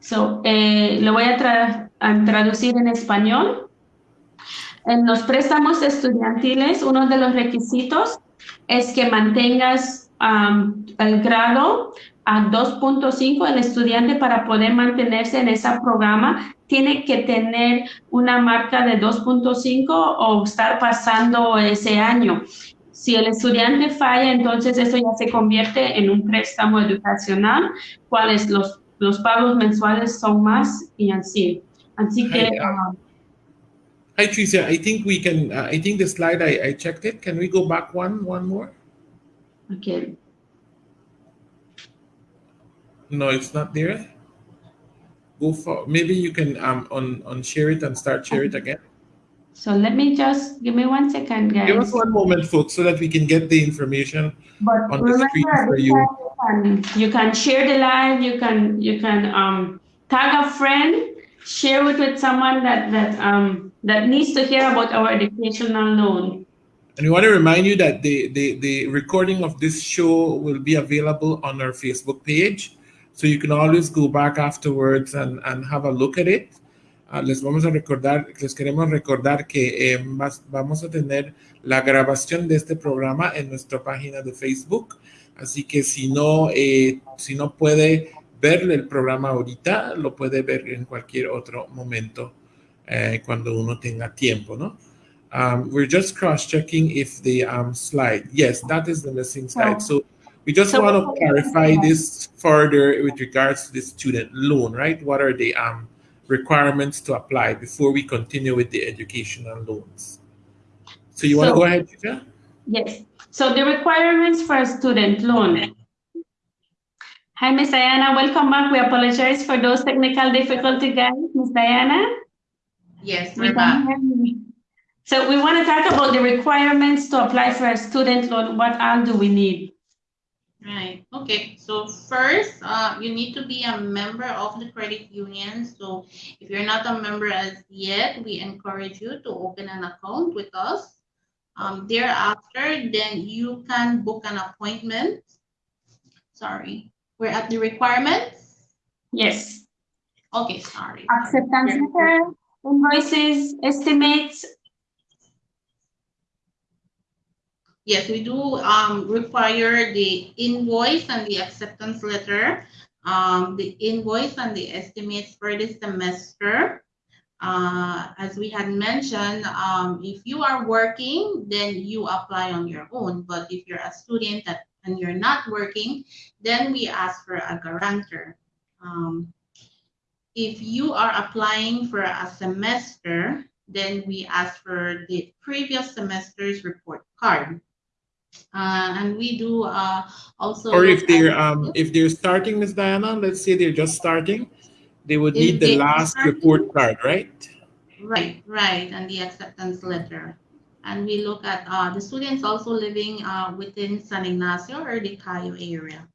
So, eh, lo voy a, tra- a traducir en español. En los préstamos estudiantiles, uno de los requisitos es que mantengas am, el grado a 2.5. El estudiante para poder mantenerse en ese programa tiene que tener una marca de 2.5 o estar pasando ese año. Si el estudiante falla, entonces eso ya se convierte en un préstamo educacional, cuales los, los pagos mensuales son más y así. Así que... Uh, um, Hi, Tricia. I think we can, uh, I think the slide, I, I checked it. Can we go back one, one more? okay. No, it's not there. Go for, maybe you can, um, on, on share it and start share it again. So let me just, give me one second, guys. Give us one moment, folks, so that we can get the information. But on the screen for you. you can, you can share the live, you can, you can, um, tag a friend, share it with someone that, that, um, that needs to hear about our educational loan. And we want to remind you that the, the, the recording of this show will be available on our Facebook page. So you can always go back afterwards and, and have a look at it. Ah, les vamos a recordar, les queremos recordar que eh, vas- vamos a tener la grabación de este programa en nuestra página de Facebook. Así que si no, eh, si no puede ver el programa ahorita, lo puede ver en cualquier otro momento eh, cuando uno tenga tiempo, ¿no? Um, we're just cross-checking if the um, slide, yes, that is the missing slide. So we just So- want to clarify this further with regards to the student loan, right? What are the um, requirements to apply before we continue with the educational loans? So you want to So- go ahead, Chicha? Yes, so the requirements for a student loan. Hi, Miss Diana, welcome back. We apologize for those technical difficulties, guys. Miss Diana? Yes, We we're back. So we want to talk about the requirements to apply for a student loan. What all do we need? Right, okay, so first, uh, you need to be a member of the credit union. So if you're not a member as yet, we encourage you to open an account with us. Um, thereafter, then you can book an appointment. Sorry, we're at the requirements. Yes, Okay, sorry. acceptance letter, invoices, estimates. Yes, we do um, require the invoice and the acceptance letter, um, the invoice and the estimates for the semester. Uh, as we had mentioned, um, if you are working, then you apply on your own. But if you're a student that, and you're not working, then we ask for a guarantor. Um, if you are applying for a semester, then we ask for the previous semester's report card. Uh, and we do uh, also. Or if they're um if they're starting, Miss Diana, let's say they're just starting, they would If need the last starting- report card, right? Right, right, and the acceptance letter. And we look at uh, the students also living uh, within San Ignacio or the Cayo area.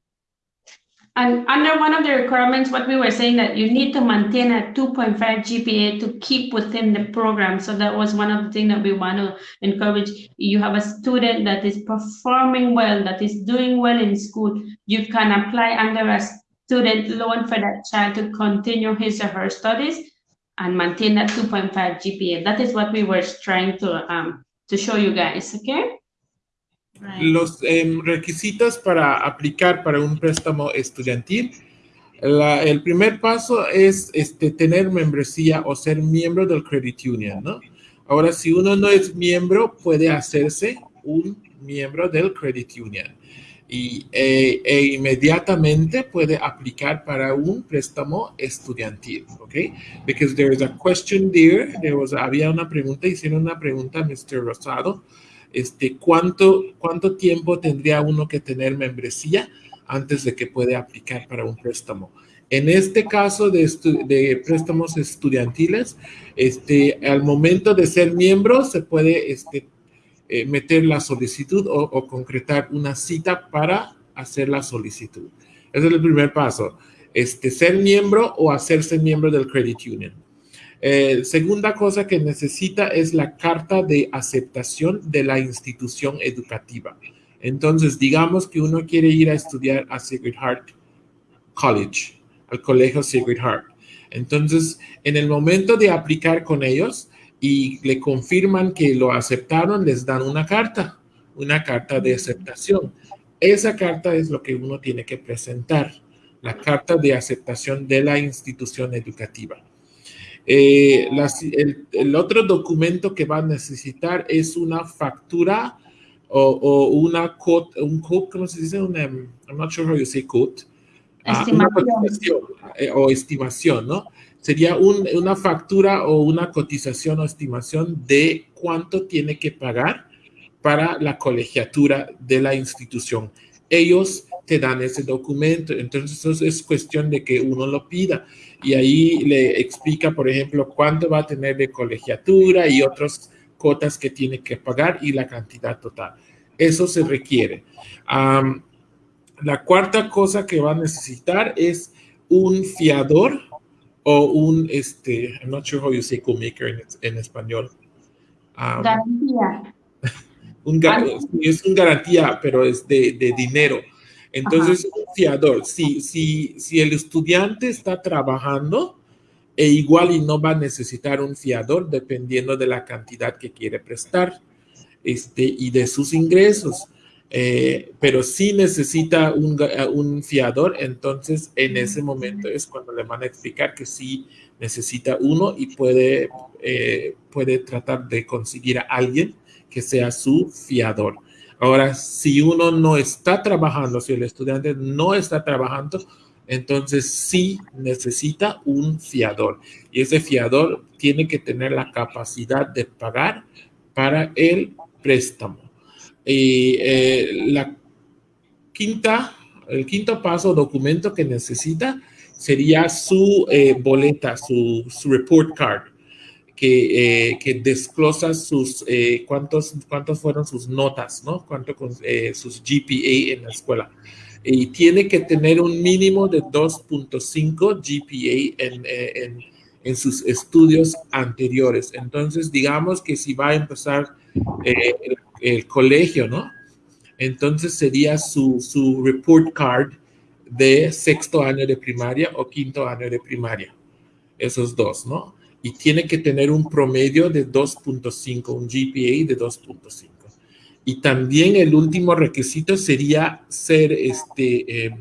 And under one of the requirements, what we were saying that you need to maintain a 2.5 GPA to keep within the program. So that was one of the things that we want to encourage. You have a student that is performing well, that is doing well in school. You can apply under a student loan for that child to continue his or her studies and maintain that 2.5 GPA. That is what we were trying to um to show you guys, okay? Right. Los em, requisitos para aplicar para un préstamo estudiantil. La- el primer paso es este, tener membresía o ser miembro del credit union, ¿no? Ahora, si uno no es miembro, puede hacerse un miembro del credit union y, e, e inmediatamente puede aplicar para un préstamo estudiantil, ¿ok? Because there is a question there, there was, había una pregunta, hicieron una pregunta, Mr. Rosado, este, ¿cuánto, ¿cuánto tiempo tendría uno que tener membresía antes de que puede aplicar para un préstamo? En este caso de, de préstamos estudiantiles, este, al momento de ser miembro se puede este, eh, meter la solicitud o, concretar una cita para hacer la solicitud. Ese es el primer paso. Este, ser miembro o hacerse miembro del credit union. Eh, segunda cosa que necesita es la carta de aceptación de la institución educativa. Entonces, digamos que uno quiere ir a estudiar a Sacred Heart College, al colegio Sacred Heart. Entonces, en el momento de aplicar con ellos y le confirman que lo aceptaron, les dan una carta, una carta de aceptación. Esa carta es lo que uno tiene que presentar, la carta de aceptación de la institución educativa. Eh, las- el, el otro documento que va a necesitar es una factura o, o una quote, un quote, ¿cómo se dice? Una, I'm not sure how you say quote. Ah, una Estimación. cotización eh, o estimación, ¿no? Sería un- una factura o una cotización o estimación de cuánto tiene que pagar para la colegiatura de la institución. Ellos te dan ese documento, entonces eso es cuestión de que uno lo pida y ahí le explica, por ejemplo, cuánto va a tener de colegiatura y otras cuotas que tiene que pagar y la cantidad total. Eso se requiere. La cuarta cosa que va a necesitar es un fiador o un, este, I'm not sure how you say co-maker en, en español. Am, Garantía. [laughs] un ga- sí, es un garantía, pero es de, de dinero. Entonces, un fiador, si, si, si el estudiante está trabajando, e igual y no va a necesitar un fiador dependiendo de la cantidad que quiere prestar este, y de sus ingresos. Eh, pero si necesita un, ga- un fiador, entonces en ese momento es cuando le van a explicar que sí necesita uno y puede, eh, puede tratar de conseguir a alguien que sea su fiador. Ahora, si uno no está trabajando, si el estudiante no está trabajando, entonces sí necesita un fiador. Y ese fiador tiene que tener la capacidad de pagar para el préstamo. Y eh, la quinta, el quinto paso, documento que necesita sería su eh, boleta, su, su report card que, eh, que desglosa sus, eh, cuántos, cuántos fueron sus notas, ¿no? Cuánto con eh, sus GPA en la escuela. Y tiene que tener un mínimo de 2.5 GPA en, eh, en, en, sus estudios anteriores. Entonces, digamos que si va a empezar eh, el, colegio, ¿no? Entonces sería su, su report card de sexto año de primaria o quinto año de primaria. Esos dos, ¿no? y tiene que tener un promedio de 2.5, un GPA de 2.5. Y también el último requisito sería ser este, eh,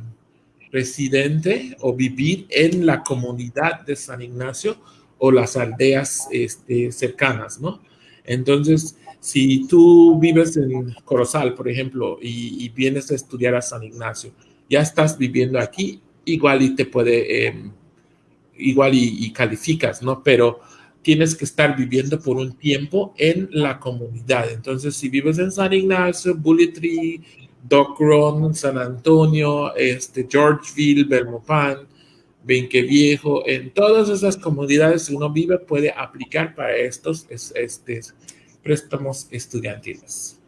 residente o vivir en la comunidad de San Ignacio o las aldeas este, cercanas, ¿no? Entonces, si tú vives en Corozal, por ejemplo, y, vienes a estudiar a San Ignacio, ya estás viviendo aquí, igual y te puede... Eh, igual y, calificas, ¿no? Pero tienes que estar viviendo por un tiempo en la comunidad. Entonces, si vives en San Ignacio, Dock Run, San Antonio, este, Georgeville, Belmopan, Benque Viejo, en todas esas comunidades que uno vive puede aplicar para estos este, préstamos estudiantiles.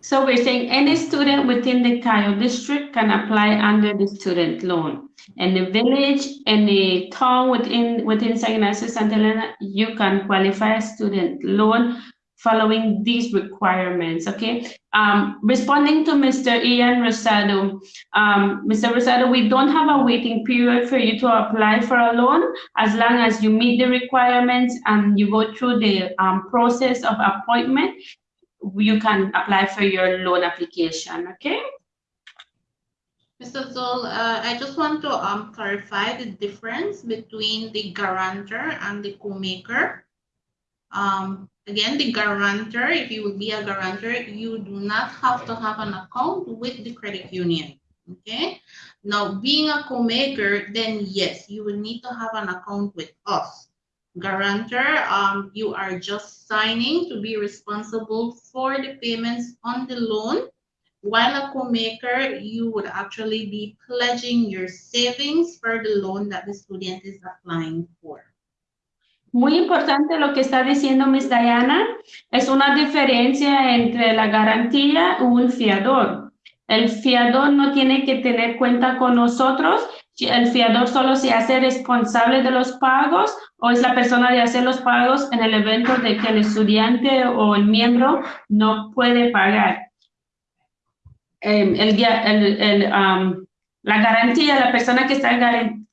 So we're saying any student within the Cayo district can apply under the student loan. The village, any town within within San Ignacio Santa Elena, you can qualify a student loan following these requirements, okay? Um, responding to Mr. Ian Rosado, um, Mr. Rosado, we don't have a waiting period for you to apply for a loan as long as you meet the requirements and you go through the um, process of appointment, you can apply for your loan application, okay? Mr. Zul, uh, I just want to um, clarify the difference between the guarantor and the co-maker. Um, again, the guarantor, if you will be a guarantor, you do not have to have an account with the credit union. Okay. Now, being a co-maker, then yes, you will need to have an account with us. Guarantor, um, you are just signing to be responsible for the payments on the loan. While a co-maker, you would actually be pledging your savings for the loan that the student is applying for. Muy importante lo que está diciendo Miss Diana, es una diferencia entre la garantía y un fiador. El fiador no tiene que tener cuenta con nosotros, el fiador solo se hace responsable de los pagos o es la persona de hacer los pagos en el evento de que el estudiante o el miembro no puede pagar. Em, el, el, la garantía, la persona que está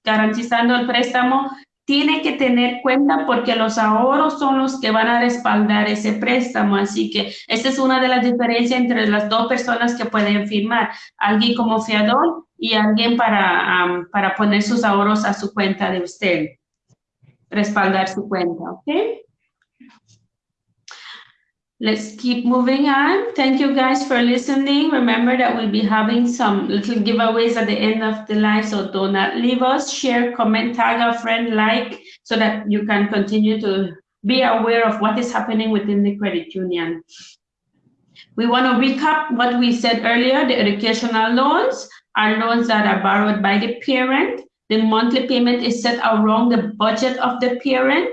garantizando el préstamo tiene que tener cuenta porque los ahorros son los que van a respaldar ese préstamo. Así que esta es una de las diferencias entre las dos personas que pueden firmar. Alguien como fiador y alguien para, para poner sus ahorros a su cuenta de usted. Respaldar su cuenta, ¿ok? Let's keep moving on. Thank you guys for listening. Remember that we'll be having some little giveaways at the end of the live, so do not leave us. Share, comment, tag a friend, like, so that you can continue to be aware of what is happening within the credit union. We want to recap what we said earlier. The educational loans are loans that are borrowed by the parent. The monthly payment is set around the budget of the parent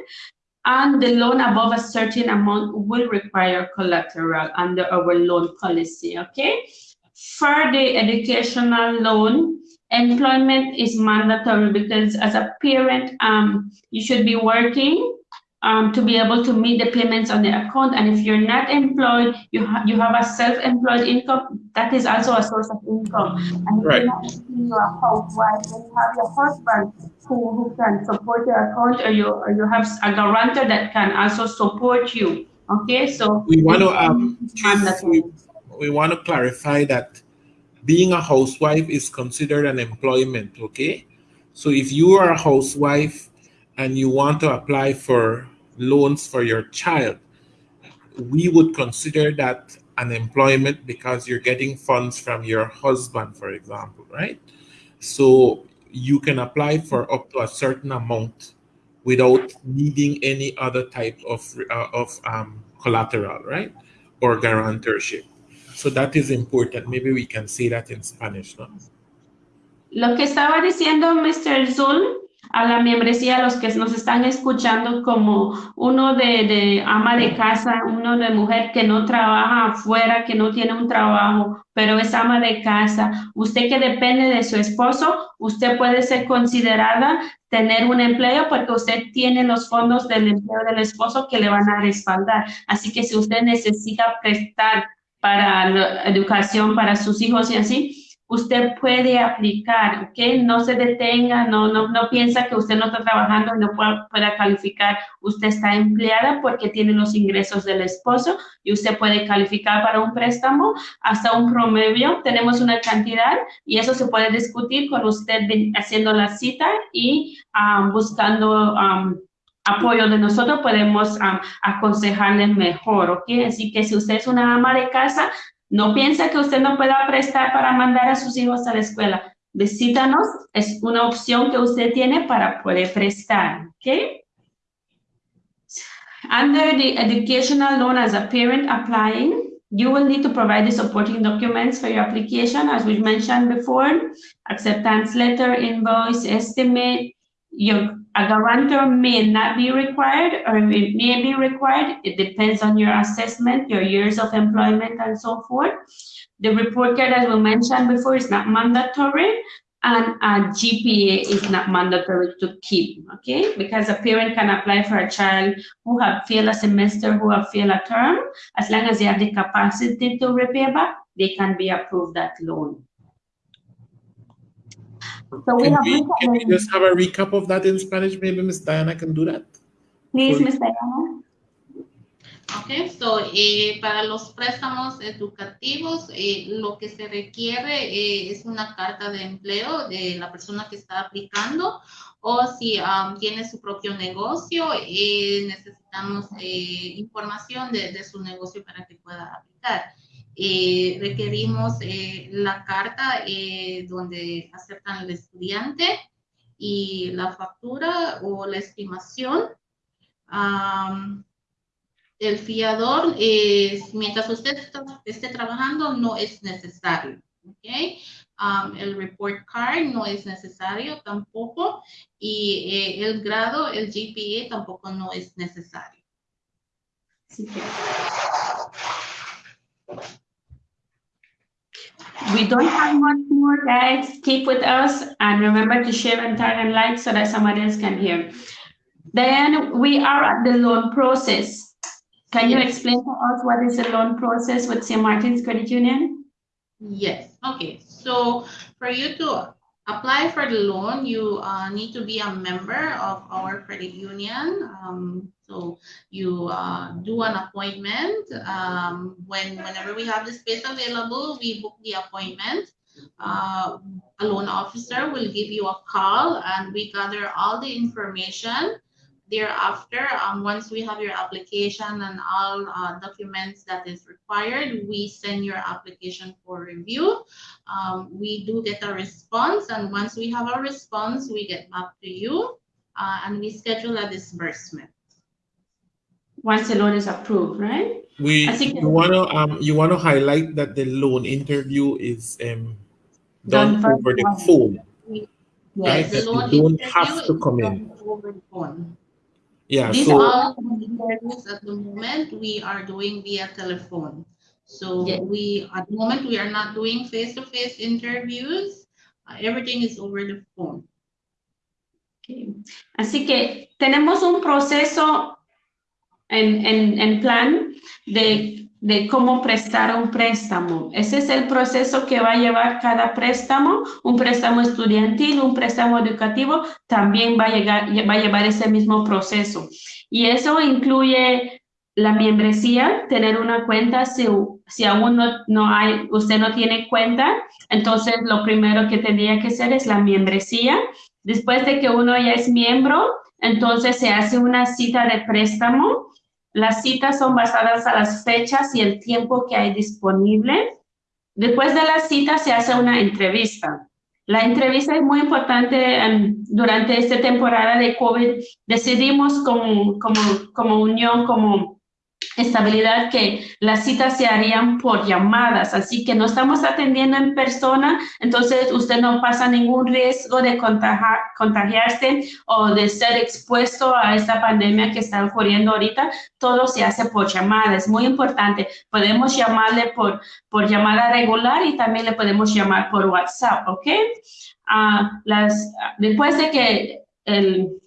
and the loan above a certain amount will require collateral under our loan policy, okay? For the educational loan, employment is mandatory because as a parent, um, you should be working um, to be able to meet the payments on the account. And if you're not employed, you, ha you have a self-employed income, that is also a source of income. And if right. you're not you're a housewife, you have your husband who, who can support your account or you, or you have a guarantor that can also support you. Okay, so we want to um, we, we want to clarify that being a housewife is considered an employment, okay? So if you are a housewife and you want to apply for loans for your child, we would consider that an employment because you're getting funds from your husband, for example, right? So you can apply for up to a certain amount without needing any other type of, uh, of um, collateral, right? Or guarantorship. So that is important. Maybe we can say that in Spanish, no? Lo que estaba diciendo Mr. Zul a la membresía, a los que nos están escuchando como uno de, de, ama de casa, uno de mujer que no trabaja afuera, que no tiene un trabajo, pero es ama de casa. Usted que depende de su esposo, usted puede ser considerada tener un empleo porque usted tiene los fondos del empleo del esposo que le van a respaldar. Así que si usted necesita prestar para la educación para sus hijos y así, usted puede aplicar, ¿ok? No se detenga, no, no, no piensa que usted no está trabajando y no pueda, pueda, calificar. Usted está empleada porque tiene los ingresos del esposo y usted puede calificar para un préstamo hasta un promedio. Tenemos una cantidad y eso se puede discutir con usted haciendo la cita y um, buscando um, apoyo de nosotros podemos um, aconsejarle mejor, ¿ok? Así que si usted es una ama de casa, no piensa que usted no pueda prestar para mandar a sus hijos a la escuela. Visítanos, es una opción que usted tiene para poder prestar, ¿ok? Under the educational loan as a parent applying, you will need to provide the supporting documents for your application, as we mentioned before, acceptance letter, invoice, estimate. Your, a guarantor may not be required or it may be required. It depends on your assessment, your years of employment, and so forth. The report card, as we mentioned before, is not mandatory, and a GPA is not mandatory to keep, okay? Because a parent can apply for a child who have failed a semester, who have failed a term, as long as they have the capacity to repay back, they can be approved that loan. So we Can have, we, can we recommended- just have a recap of that in Spanish? Maybe Miss Diana can do that. please, Ms. Diana. Okay, so eh, para los préstamos educativos, eh, lo que se requiere eh, es una carta de empleo de la persona que está aplicando o si um, tiene su propio negocio, eh, necesitamos eh, información de, de su negocio para que pueda aplicar. Eh, requerimos eh, la carta eh, donde aceptan al estudiante y la factura o la estimación. Am, el fiador, mientras usted está- esté trabajando, no es necesario. ¿ok? Um, el report card no es necesario tampoco. Y eh, el grado, el GPA tampoco no es necesario. We don't have much more, guys. Keep with us and remember to share and tag and like so that somebody else can hear. Then we are at the loan process. Can you explain to us what is the loan process with St. Martin's Credit Union? Yes, okay. So for you to apply for the loan, you uh, need to be a member of our credit union. Um, so you uh, do an appointment. Um, when whenever we have the space available, we book the appointment. Uh, a loan officer will give you a call and we gather all the information. Thereafter, um, once we have your application and all uh, documents that is required, we send your application for review. Um, we do get a response, and once we have a response, we get back to you uh, and we schedule a disbursement. Once the loan is approved, right? We I think- you wanna um you wanna highlight that the loan interview is um done Done over the virtually. phone. Right, Yes, the that you loan don't have interview to is come done in. Over the phone. Yeah, These so All the interviews at the moment, we are doing via telephone. So Yeah. we, at the moment, we are not doing face-to-face interviews. Uh, Everything is over the phone. Ok. Así que tenemos un proceso en, en, en plan de, de cómo prestar un préstamo. Ese es el proceso que va a llevar cada préstamo, un préstamo estudiantil, un préstamo educativo, también va a, llegar, va a llevar ese mismo proceso. Y eso incluye la membresía, tener una cuenta, si, si aún no, no hay, usted no tiene cuenta, entonces lo primero que tendría que hacer es la membresía. Después de que uno ya es miembro, entonces se hace una cita de préstamo. Las citas son basadas a las fechas y el tiempo que hay disponible. Después de la cita se hace una entrevista. La entrevista es muy importante em, durante esta temporada de COVID. Decidimos como, como, como unión, como estabilidad que las citas se harían por llamadas, así que no estamos atendiendo en persona, entonces usted no pasa ningún riesgo de contagiar, contagiarse o de ser expuesto a esta pandemia que está ocurriendo ahorita, todo se hace por llamada, es muy importante. Podemos llamarle por, por llamada regular y también le podemos llamar por WhatsApp, ¿ok? Ah, las, después de que el,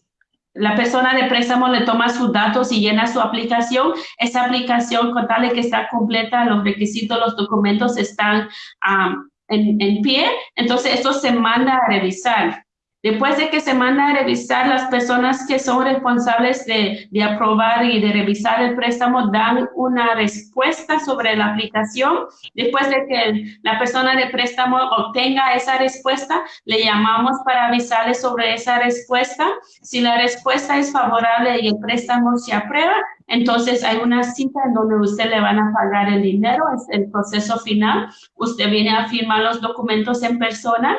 la persona de préstamo le toma sus datos y llena su aplicación. Esa aplicación, con tal de que está completa, los requisitos, los documentos están um, en, en, pie, entonces esto se manda a revisar. Después de que se manda a revisar, las personas que son responsables de, de aprobar y de revisar el préstamo dan una respuesta sobre la aplicación. Después de que la persona de préstamo obtenga esa respuesta, le llamamos para avisarle sobre esa respuesta. Si la respuesta es favorable y el préstamo se aprueba, entonces hay una cita en donde usted le van a pagar el dinero, es el proceso final. Usted viene a firmar los documentos en persona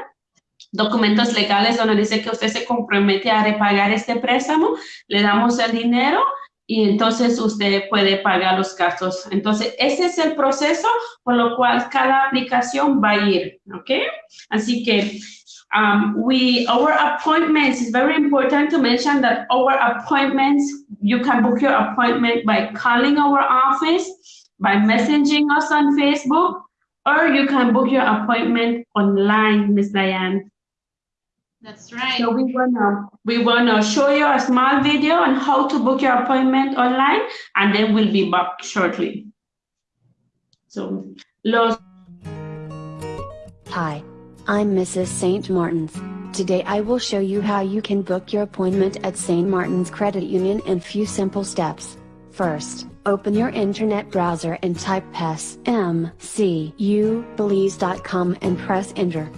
documentos legales donde dice que usted se compromete a repagar este préstamo, le damos el dinero y entonces usted puede pagar los gastos. Entonces, ese es el proceso por lo cual cada aplicación va a ir, ¿ok? Así que um, we, our appointments, it's very important to mention that our appointments, you can book your appointment by calling our office, by messaging us on Facebook, or you can book your appointment online, Miss Diane. That's right. So we wanna we wanna show you a small video on how to book your appointment online, and then we'll be back shortly. So, los Hi, I'm Mrs. St. Martin's. Today I will show you how you can book your appointment at St. Martin's Credit Union in few simple steps. First, open your internet browser and type smcubelize.com and press enter.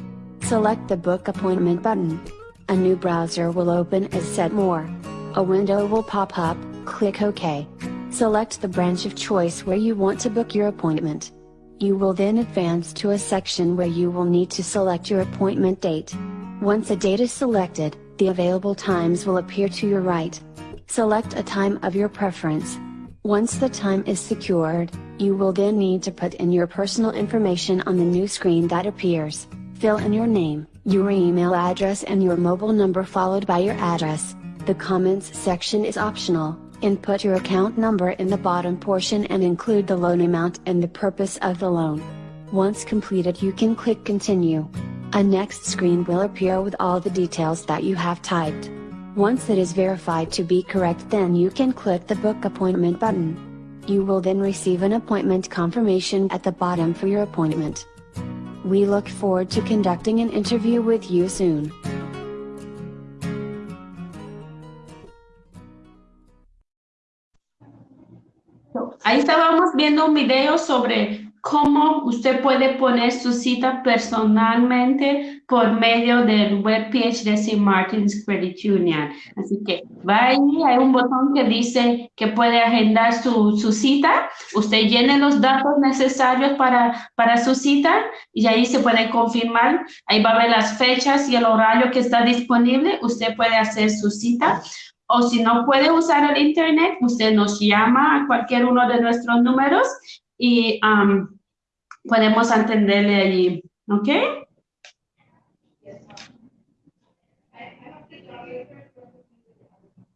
Select the book appointment button. A new browser will open as Setmore. A window will pop up, click OK. Select the branch of choice where you want to book your appointment. You will then advance to a section where you will need to select your appointment date. Once a date is selected, the available times will appear to your right. Select a time of your preference. Once the time is secured, you will then need to put in your personal information on the new screen that appears. Fill in your name, your email address and your mobile number followed by your address. The comments section is optional. Input your account number in the bottom portion and include the loan amount and the purpose of the loan. Once completed you can click continue. A next screen will appear with all the details that you have typed. Once it is verified to be correct then you can click the book appointment button. You will then receive an appointment confirmation at the bottom for your appointment. We look forward to conducting an interview with you soon. Ahí estábamos viendo un video sobre cómo usted puede poner su cita personalmente por medio del webpage de St. Martin's Credit Union. Así que va ahí, hay un botón que dice que puede agendar su, su cita. Usted llene los datos necesarios para, para su cita y ahí se puede confirmar. Ahí va a ver las fechas y el horario que está disponible. Usted puede hacer su cita. O si no puede usar el internet, usted nos llama a cualquier uno de nuestros números y um, podemos atenderle allí. ¿Ok?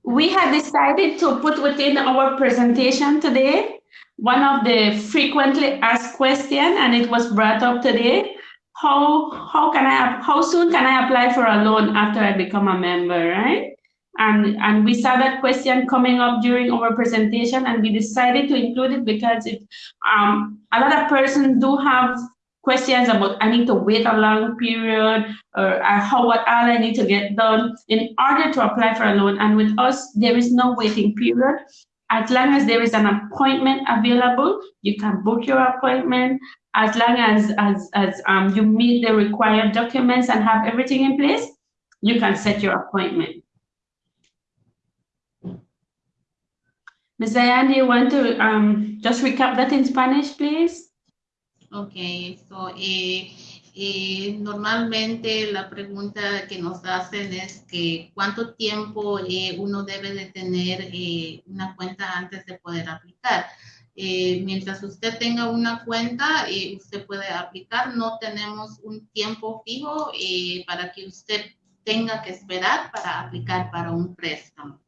We have decided to put within our presentation today one of the frequently asked questions, and it was brought up today. How how can I how soon can I apply for a loan after I become a member, right? And, and we saw that question coming up during our presentation and we decided to include it because it, um, a lot of persons do have questions about I need to wait a long period or uh, how what all I need to get done in order to apply for a loan. And with us, there is no waiting period. As long as there is an appointment available, you can book your appointment. As long as as as um, you meet the required documents and have everything in place, you can set your appointment. Ms. Diane, do you want to um, just recap that in Spanish, please? Ok, so, eh, eh, normalmente la pregunta que nos hacen es que cuánto tiempo eh, uno debe de tener eh, una cuenta antes de poder aplicar. Eh, mientras usted tenga una cuenta, eh, usted puede aplicar. No tenemos un tiempo fijo eh, para que usted tenga que esperar para aplicar para un préstamo.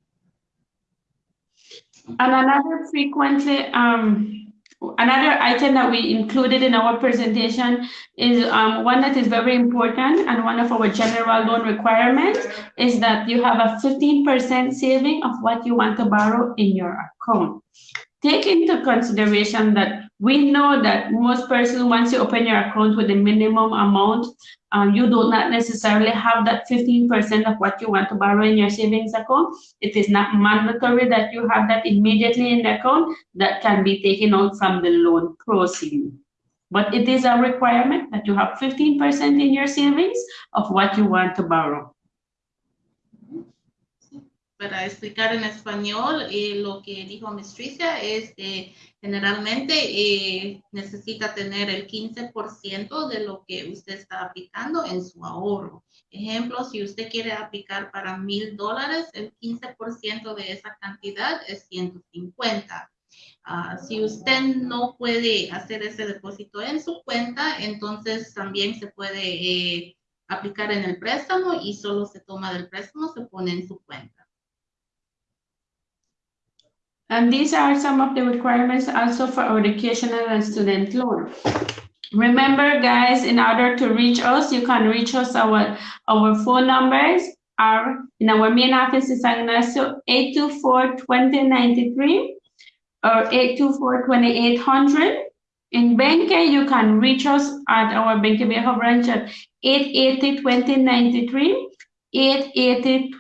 And another frequently, um, another item that we included in our presentation is um, one that is very important and one of our general loan requirements is that you have a 15% saving of what you want to borrow in your account. Take into consideration that we know that most persons, once you open your account with a minimum amount, um, you do not necessarily have that 15% of what you want to borrow in your savings account. It is not mandatory that you have that immediately in the account that can be taken out from the loan proceeds. But it is a requirement that you have 15% in your savings of what you want to borrow. para explicar en español, eh, lo que dijo Miss Tricia es que generalmente eh, necesita tener el 15% de lo que usted está aplicando en su ahorro. Ejemplo, si usted quiere aplicar para mil dólares, el 15% de esa cantidad es 150. Ah, si usted no puede hacer ese depósito en su cuenta, entonces también se puede eh, aplicar en el préstamo y solo se toma del préstamo, se pone en su cuenta. And these are some of the requirements also for our educational and student loan. Remember, guys, in order to reach us, you can reach us. Our, our phone numbers are in our main office in San Ignacio, 824-2093 or 824-2800. In Benque, you can reach us at our Benque Viejo branch at 880-2093, 880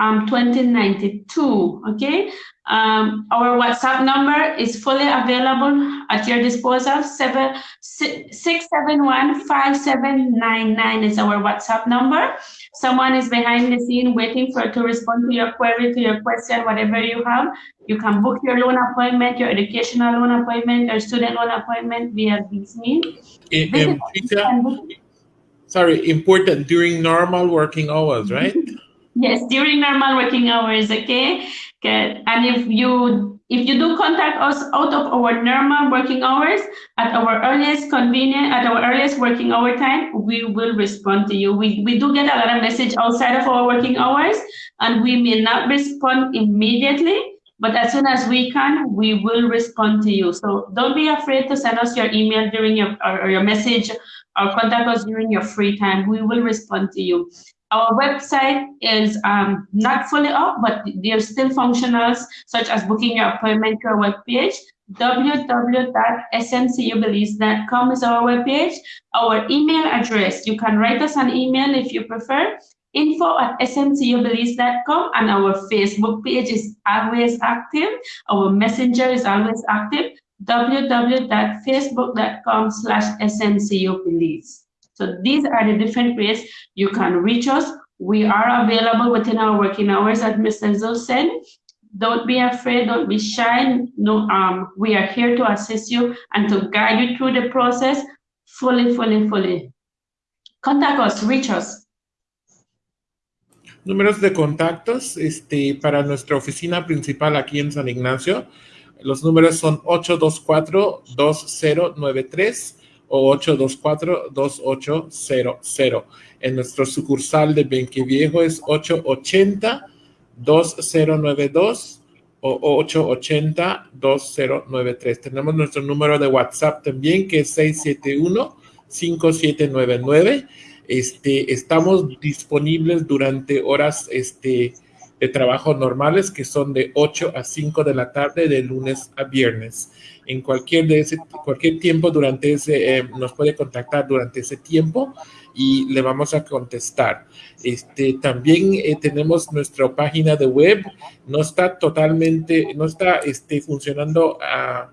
um, 2092, okay? Um, our WhatsApp number is fully available at your disposal. Seven, six, seven, one, five, seven, nine, nine is our WhatsApp number. Someone is behind the scene waiting for to respond to your query, to your question, whatever you have. You can book your loan appointment, your educational loan appointment, or student loan appointment via this means. Sorry, important during normal working hours, right? Yes, during normal working hours, okay? And if you if you do contact us out of our normal working hours at our earliest convenient at our earliest working hour time, we will respond to you. We we do get a lot of message outside of our working hours, and we may not respond immediately. But as soon as we can, we will respond to you. So don't be afraid to send us your email during your or your message or contact us during your free time. We will respond to you. Our website is um, not fully up, but there's still functionals such as booking your appointment to our webpage. www.smcubelize.com is our webpage. Our email address, you can write us an email if you prefer, info at smcubelize.com and our Facebook page is always active. Our messenger is always active, www.facebook.com slash smcubelize. So these are the different ways you can reach us. We are available within our working hours, as Mr. Zul said. Don't be afraid, don't be shy. No, um, we are here to assist you and to guide you through the process fully, fully, fully. Contact us, reach us. Números de contactos este, para nuestra oficina principal aquí en San Ignacio. Los números son 824-2093 o 824-2800. En nuestro sucursal de Benqueviejo es 880-2092 o 880-2093. Tenemos nuestro número de WhatsApp también que es 671-5799. Este, estamos disponibles durante horas este, de trabajo normales que son de 8 a 5 de la tarde de lunes a viernes en cualquier, de ese, cualquier tiempo durante ese, eh, nos puede contactar durante ese tiempo y le vamos a contestar. Este, también eh, tenemos nuestra página de web, no está totalmente, no está este, funcionando a,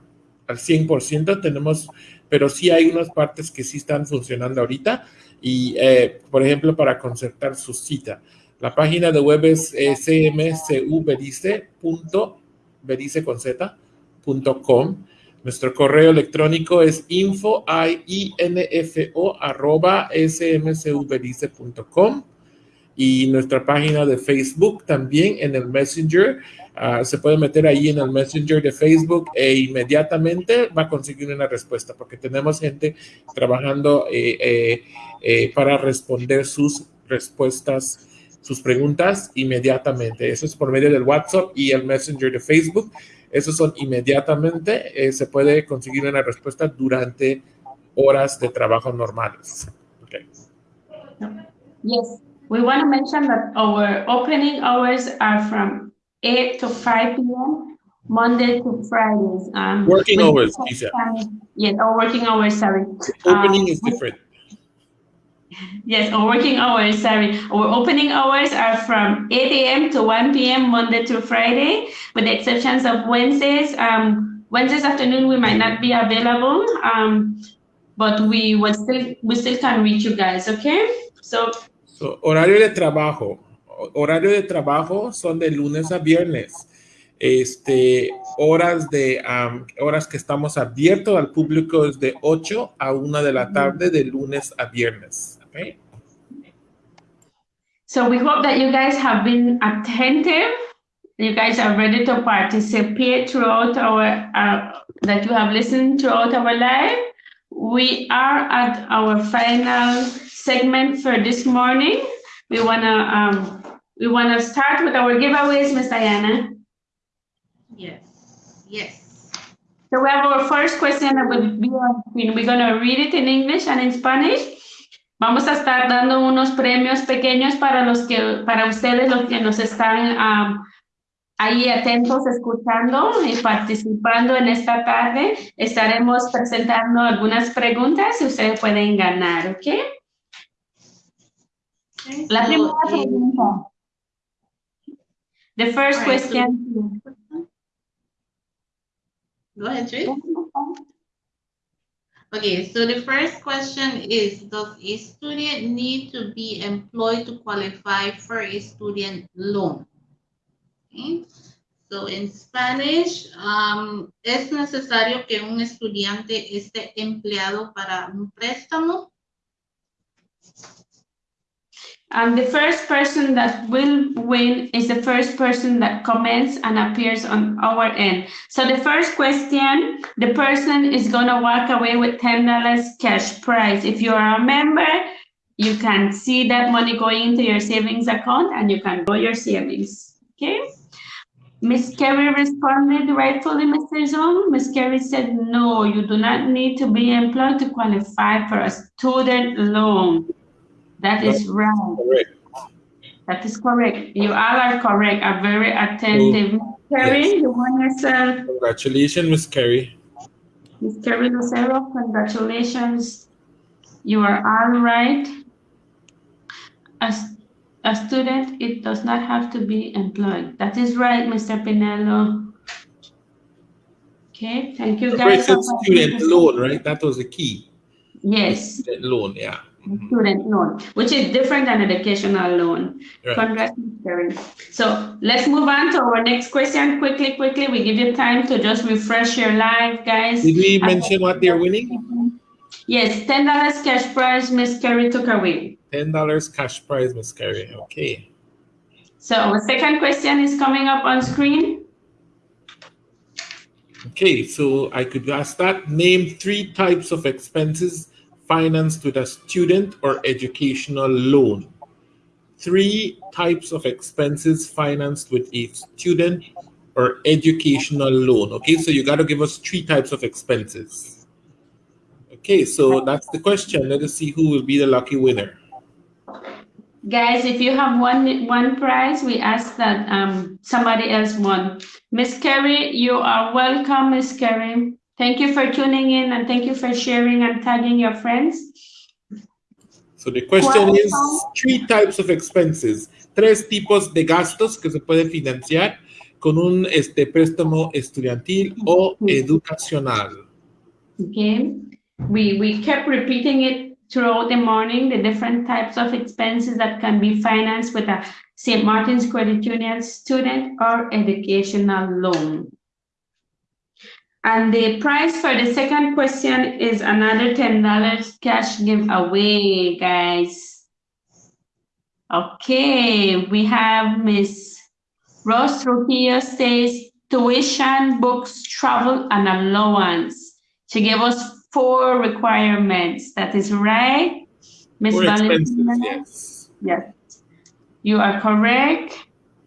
al 100%, tenemos, pero sí hay unas partes que sí están funcionando ahorita y, eh, por ejemplo, para concertar su cita. La página de web es eh, nuestro correo electrónico es info, info arroba smcuberice.com y nuestra página de Facebook también en el Messenger. Ah, se puede meter ahí en el Messenger de Facebook e inmediatamente va a conseguir una respuesta porque tenemos gente trabajando eh, eh, eh, para responder sus respuestas, sus preguntas inmediatamente. Eso es por medio del WhatsApp y el Messenger de Facebook. Esos son inmediatamente, eh, se puede conseguir una respuesta durante horas de trabajo normales. Okay. Yes, we want to mention that our opening hours are from 8 to 5 p.m. Monday to Fridays. Um, working hours, Lisa. Yes, our working hours, sorry. Opening um, is different. Yes, our working hours, sorry. Our opening hours are from 8 a.m. to 1 p.m. Monday to Friday, with the exceptions of Wednesdays. Um, Wednesdays afternoon, we might not be available, um, but we will still we still can reach you guys, okay? So, so horario de trabajo. horario de trabajo son de lunes a viernes. Este, horas de um, horas que estamos abiertos al público es de 8 a 1 de la tarde de lunes a viernes. Okay? So we hope that you guys have been attentive. You guys are ready to participate throughout our, uh, that you have listened throughout our live. We are at our final segment for this morning. We wanna um, we wanna start with our giveaways, Miss Diana. Yes, yes. So we have our first question that will be on screen. We're gonna read it in English and in Spanish. Vamos a estar dando unos premios pequeños para los que, para ustedes los que nos están um, ahí atentos, escuchando y participando en esta tarde. Estaremos presentando algunas preguntas y ustedes pueden ganar, ¿ok? Okay, La primera eh, pregunta. The first question. Go ahead, Trish. Okay, so the first question is, does a student need to be employed to qualify for a student loan? Okay, so in Spanish, um, ¿es necesario que un estudiante esté empleado para un préstamo? And the first person that will win is the first person that comments and appears on our end. So the first question, the person is gonna walk away with ten dollars cash prize. If you are a member, you can see that money going into your savings account and you can grow your savings, okay? Miss Kerry responded rightfully, Mr. Zong. Miss Kerry said, no, you do not need to be employed to qualify for a student loan. That is right. Correct. That is correct. You all are correct, are very attentive. Mm. Miss Kerry, yes. you won yourself. Congratulations, Miss Kerry. Miss Kerry Lucero, congratulations. You are all right. As a student, it does not have to be employed. That is right, Mr. Pinello. Okay, thank you guys. Student loan, right? That was the key. Yes, Student loan, yeah. Mhm. student loan, which is different than educational loan. Right. Congrats, So let's move on to our next question quickly, quickly. We give you time to just refresh your life, guys. Did we mention what they're winning? Yes, ten dollars cash prize, Miss Kerry took away. Ten dollars cash prize, Miss Kerry. Okay. So our second question is coming up on screen. Okay, so I could ask that. Name three types of expenses financed with a student or educational loan. Three types of expenses financed with a student or educational loan. Okay, so you got to give us three types of expenses. Okay, so that's the question. Let us see who will be the lucky winner. Guys, if you have one one prize, we ask that um somebody else won. Miss Kerry, you are welcome, Miss Kerry. Thank you for tuning in and thank you for sharing and tagging your friends. So the question is three types of expenses, tres tipos de gastos que se pueden financiar con un este préstamo estudiantil o educacional. Okay, we we kept repeating it throughout the morning, the different types of expenses that can be financed with a St. Martin's Credit Union student or educational loan. And the price for the second question is another ten dollars cash giveaway, guys. Okay, we have Miss Rose Trujillo says tuition, books, travel, and allowance. She gave us four requirements. That is right, Miss Valentina? yes. Yes, you are correct.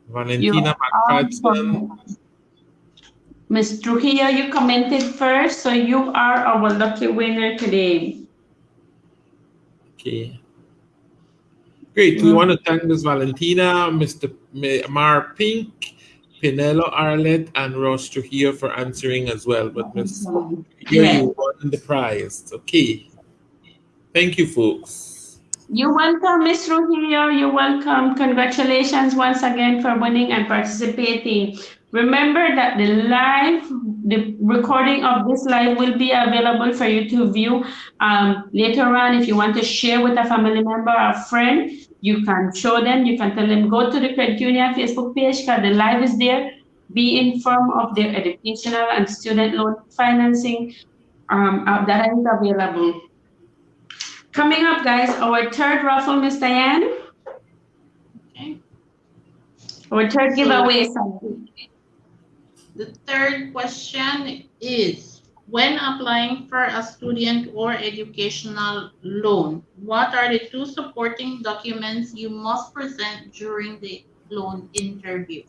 Valentina are Miss Trujillo, you commented first, so you are our lucky winner today. Okay. Great. We mm. want to thank Ms. Valentina, Mr. Mar Pink, Pinello Arlett, and Ross Trujillo for answering as well. But Ms. Here Yes. you won the prize. Okay. Thank you, folks. You're welcome, Ms. Trujillo. You're welcome. Congratulations once again for winning and participating. Remember that the live, the recording of this live will be available for you to view um, later on. If you want to share with a family member or friend, you can show them, you can tell them, go to the Credit Union Facebook page because the live is there. Be informed of their educational and student loan financing um, uh, that is available. Coming up, guys, our third raffle, Miss Diane. Okay. Our third giveaway. The third question is, when applying for a student or educational loan, what are the two supporting documents you must present during the loan interview?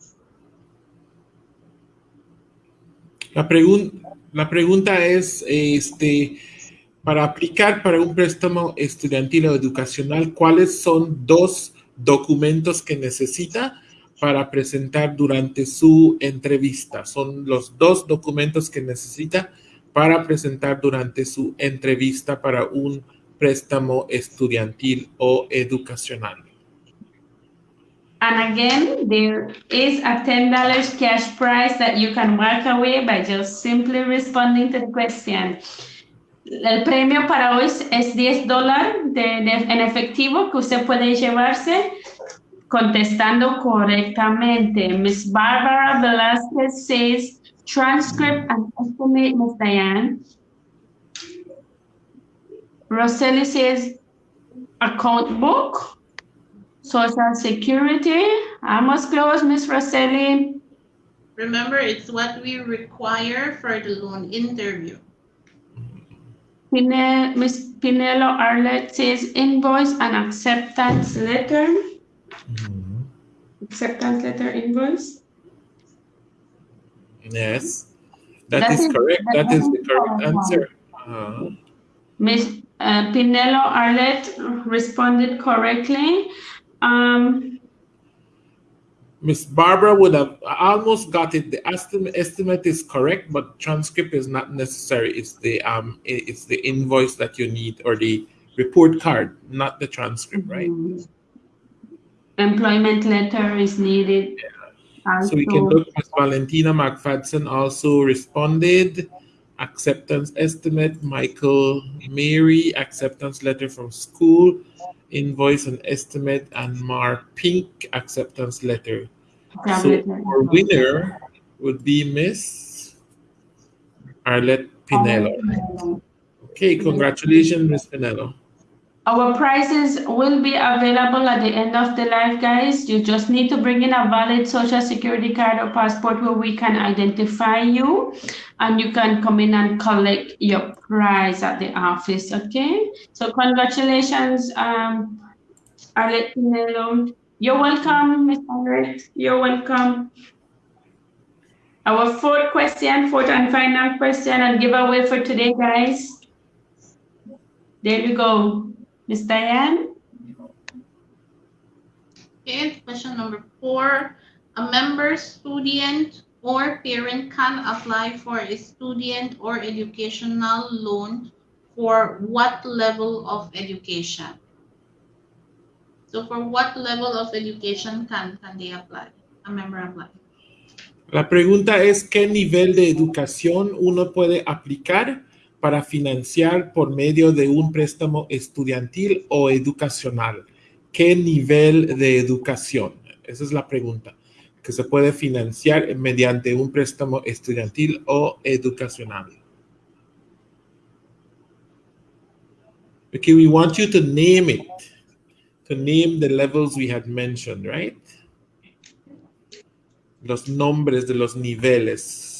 La, pregun la pregunta es, este, para aplicar para un préstamo estudiantil o educacional, ¿cuáles son dos documentos que necesita para presentar durante su entrevista? Son los dos documentos que necesita para presentar durante su entrevista para un préstamo estudiantil o educacional. And again, there is a $10 cash prize that you can walk away by just simply responding to the question. El premio para hoy es 10 dólares en efectivo que usted puede llevarse contestando correctamente. Miss Barbara Velasquez says, transcript and estimate, Miss Diane. Roseli says, account book. Social Security. Almost close, Miss Roseli. Remember, it's what we require for the loan interview. Pine, Miss Pinello Arlette says invoice and acceptance letter. Mm -hmm. Acceptance letter invoice. Yes, that, that is, is, correct. that, that is, is the correct answer. Uh, Miss uh, Pinello Arlette responded correctly. Um, Miss Barbara would have almost got it. The estimate estimate is correct, but transcript is not necessary. It's the um it's the invoice that you need or the report card, not the transcript, right? Employment letter is needed. Yeah. So we can look. Miss Valentina McFadden also responded. Acceptance estimate. Michael Mary acceptance letter from school invoice and estimate and Mark Pink acceptance letter. So our winner would be Miss Arlette Pinello. Okay, congratulations, Miss Pinello. Our prizes will be available at the end of the live, guys. You just need to bring in a valid social security card or passport where we can identify you and you can come in and collect your prize at the office, okay? So congratulations, um, Arlette Pinello. You're welcome, Ms. Arlette. You're welcome. Our fourth question, fourth and final question and giveaway for today, guys. There you go. Miss Diane? Okay, question number four. A member, student, or parent can apply for a student or educational loan for what level of education? So for what level of education can, can they apply? A member apply? La pregunta es, ¿qué nivel de educación uno puede aplicar para financiar por medio de un préstamo estudiantil o educacional? ¿Qué nivel de educación? Esa es la pregunta. Que se puede financiar mediante un préstamo estudiantil o educacional. Okay, we want you to name it. To name the levels we had mentioned, right? Los nombres de los niveles.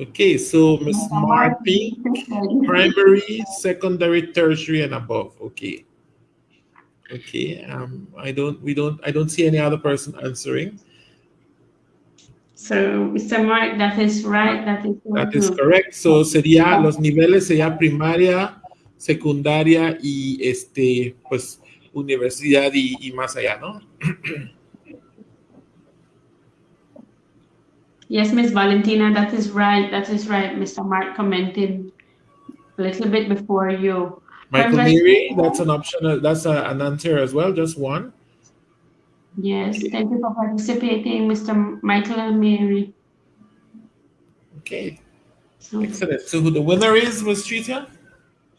Okay, so Ms. Marpink, primary, secondary, tertiary, and above. Okay. Okay. Um, I don't. We don't. I don't see any other person answering. So, Mr. Mark, that is right. That is. That is correct. So sería los niveles sería primaria, secundaria y este, pues, universidad y, y más allá, ¿no? [clears throat] Yes, Miss Valentina, that is right. That is right. Mr. Mark commented a little bit before you. Michael. Mary, that's an option. uh, That's a, an answer as well. Just one. Yes, thank you for participating, Mr. Michael and Mary. Okay, So, excellent. So who the winner is, Ms. Tricia?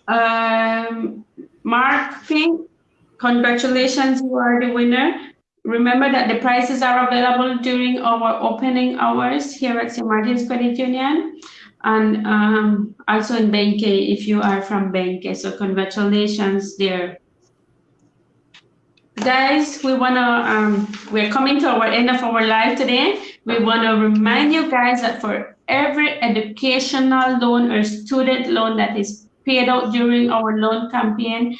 um, Mark Fink, congratulations, you are the winner. Remember that the prizes are available during our opening hours here at St. Martin's Credit Union and um, also in Benque if you are from Benque. So congratulations there. Guys, we want to, um, we're coming to our end of our live today. We want to remind you guys that for every educational loan or student loan that is paid out during our loan campaign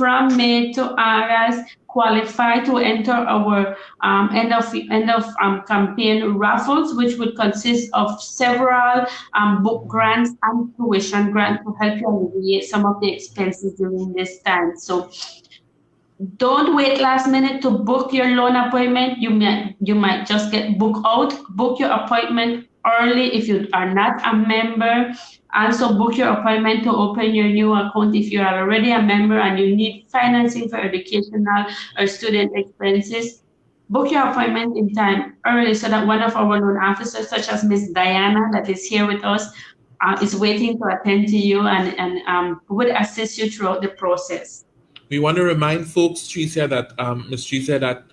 from May to August, qualify to enter our um, end of end of um, campaign raffles, which would consist of several um, book grants and tuition grants to help you alleviate some of the expenses during this time. So don't wait last minute to book your loan appointment. You might you might just get booked out. Book your appointment early if you are not a member. Also book your appointment to open your new account if you are already a member and you need financing for educational or student expenses. Book your appointment in time early so that one of our loan officers, such as Miss Diana, that is here with us, uh, is waiting to attend to you and, and um, would assist you throughout the process. We want to remind folks, Tricia, that um. Tricia, that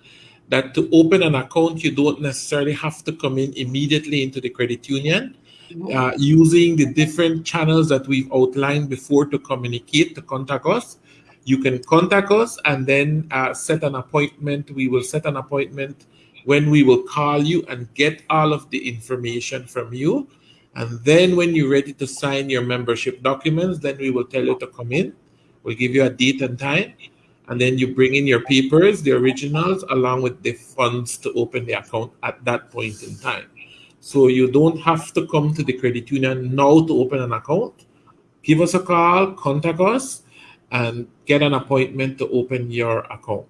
that to open an account, you don't necessarily have to come in immediately into the credit union. Uh, using the different channels that we've outlined before to communicate, to contact us, you can contact us and then uh, set an appointment. We will set an appointment when we will call you and get all of the information from you. And then when you're ready to sign your membership documents, then we will tell you to come in. We'll give you a date and time. And then you bring in your papers, the originals, along with the funds to open the account at that point in time. So you don't have to come to the credit union now to open an account. Give us a call, contact us, and get an appointment to open your account.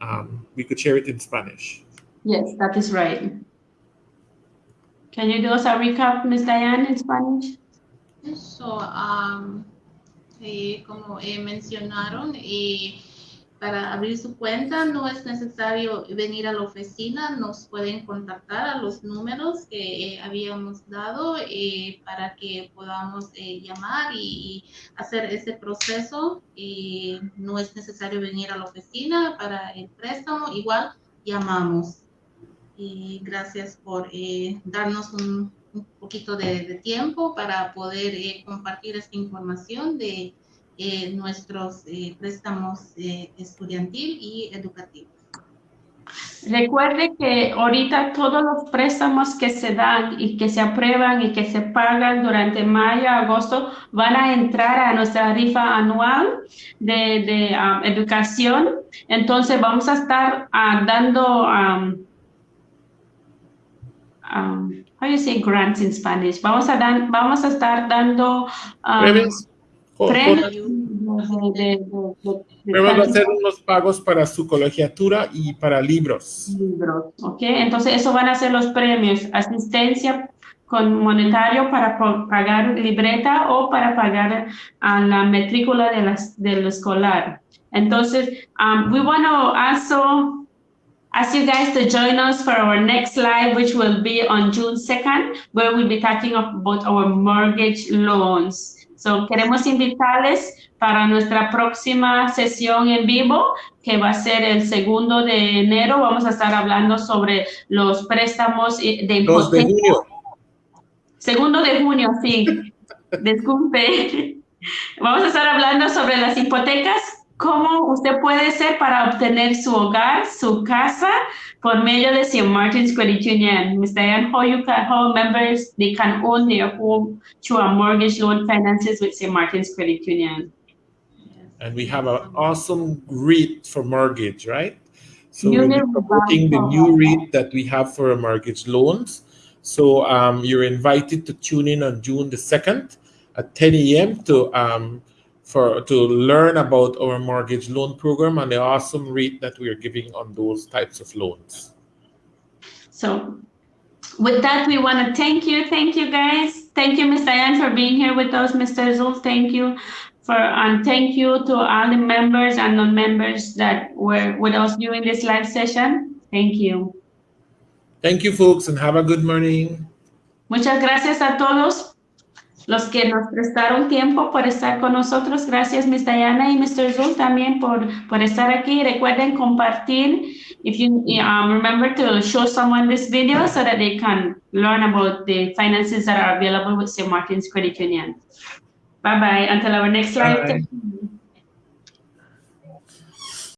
Um, we could share it in Spanish. Yes, that is right. Can you do us a recap, Ms. Diane, in Spanish? So, um, eh, como eh, mencionaron, eh, para abrir su cuenta no es necesario venir a la oficina, nos pueden contactar a los números que eh, habíamos dado eh, para que podamos eh, llamar y, y hacer ese proceso. Eh, no es necesario venir a la oficina para el préstamo, igual llamamos. Y gracias por eh, darnos un, un poquito de, de tiempo para poder eh, compartir esta información de eh, nuestros eh, préstamos eh, estudiantil y educativos. Recuerde que ahorita todos los préstamos que se dan y que se aprueban y que se pagan durante mayo, agosto, van a entrar a nuestra rifa anual de, de um, educación. Entonces vamos a estar uh, dando, um, um, how you say grants in Spanish? Vamos a, dan, vamos a estar dando um, De- me van a hacer unos pagos para su colegiatura y para libros. libros, ¿ok? Entonces, eso van a ser los premios, asistencia con monetario para pagar libreta o para pagar a la matrícula de las, del escolar. Entonces, um, we want to also ask you guys to join us for our next live, which will be on June 2nd, where we'll be talking about our mortgage loans. So, queremos invitarles para nuestra próxima sesión en vivo, que va a ser el segundo de enero. Vamos a estar hablando sobre los préstamos y- de 2 de junio. Segundo de junio, sí. [laughs] Disculpe. Vamos a estar hablando sobre las hipotecas, cómo usted puede ser para obtener su hogar, su casa, por medio de St. Martin's Credit Union. Ms. Diane, how you can, how members, they can own their home through a mortgage loan finances with St. Martin's Credit Union. And we have an awesome rate for mortgage, right? So we're promoting the new rate that we have for mortgage loans. So um, you're invited to tune in on June the 2nd at 10 a.m. to um, for to learn about our mortgage loan program and the awesome rate that we are giving on those types of loans. So with that, we want to thank you. Thank you, guys. Thank you, Ms. Diane, for being here with us. Mr. Zul, thank you. For, and thank you to all the members and non-members that were with us during this live session. Thank you. Thank you, folks, and have a good morning. Muchas gracias a todos los que nos prestaron tiempo por estar con nosotros. Gracias, Ms. Diana y Mr. Zul también por, por estar aquí. Recuerden compartir. If you um, remember to show someone this video so that they can learn about the finances that are available with St. Martin's Credit Union. Bye-bye. Until our next live.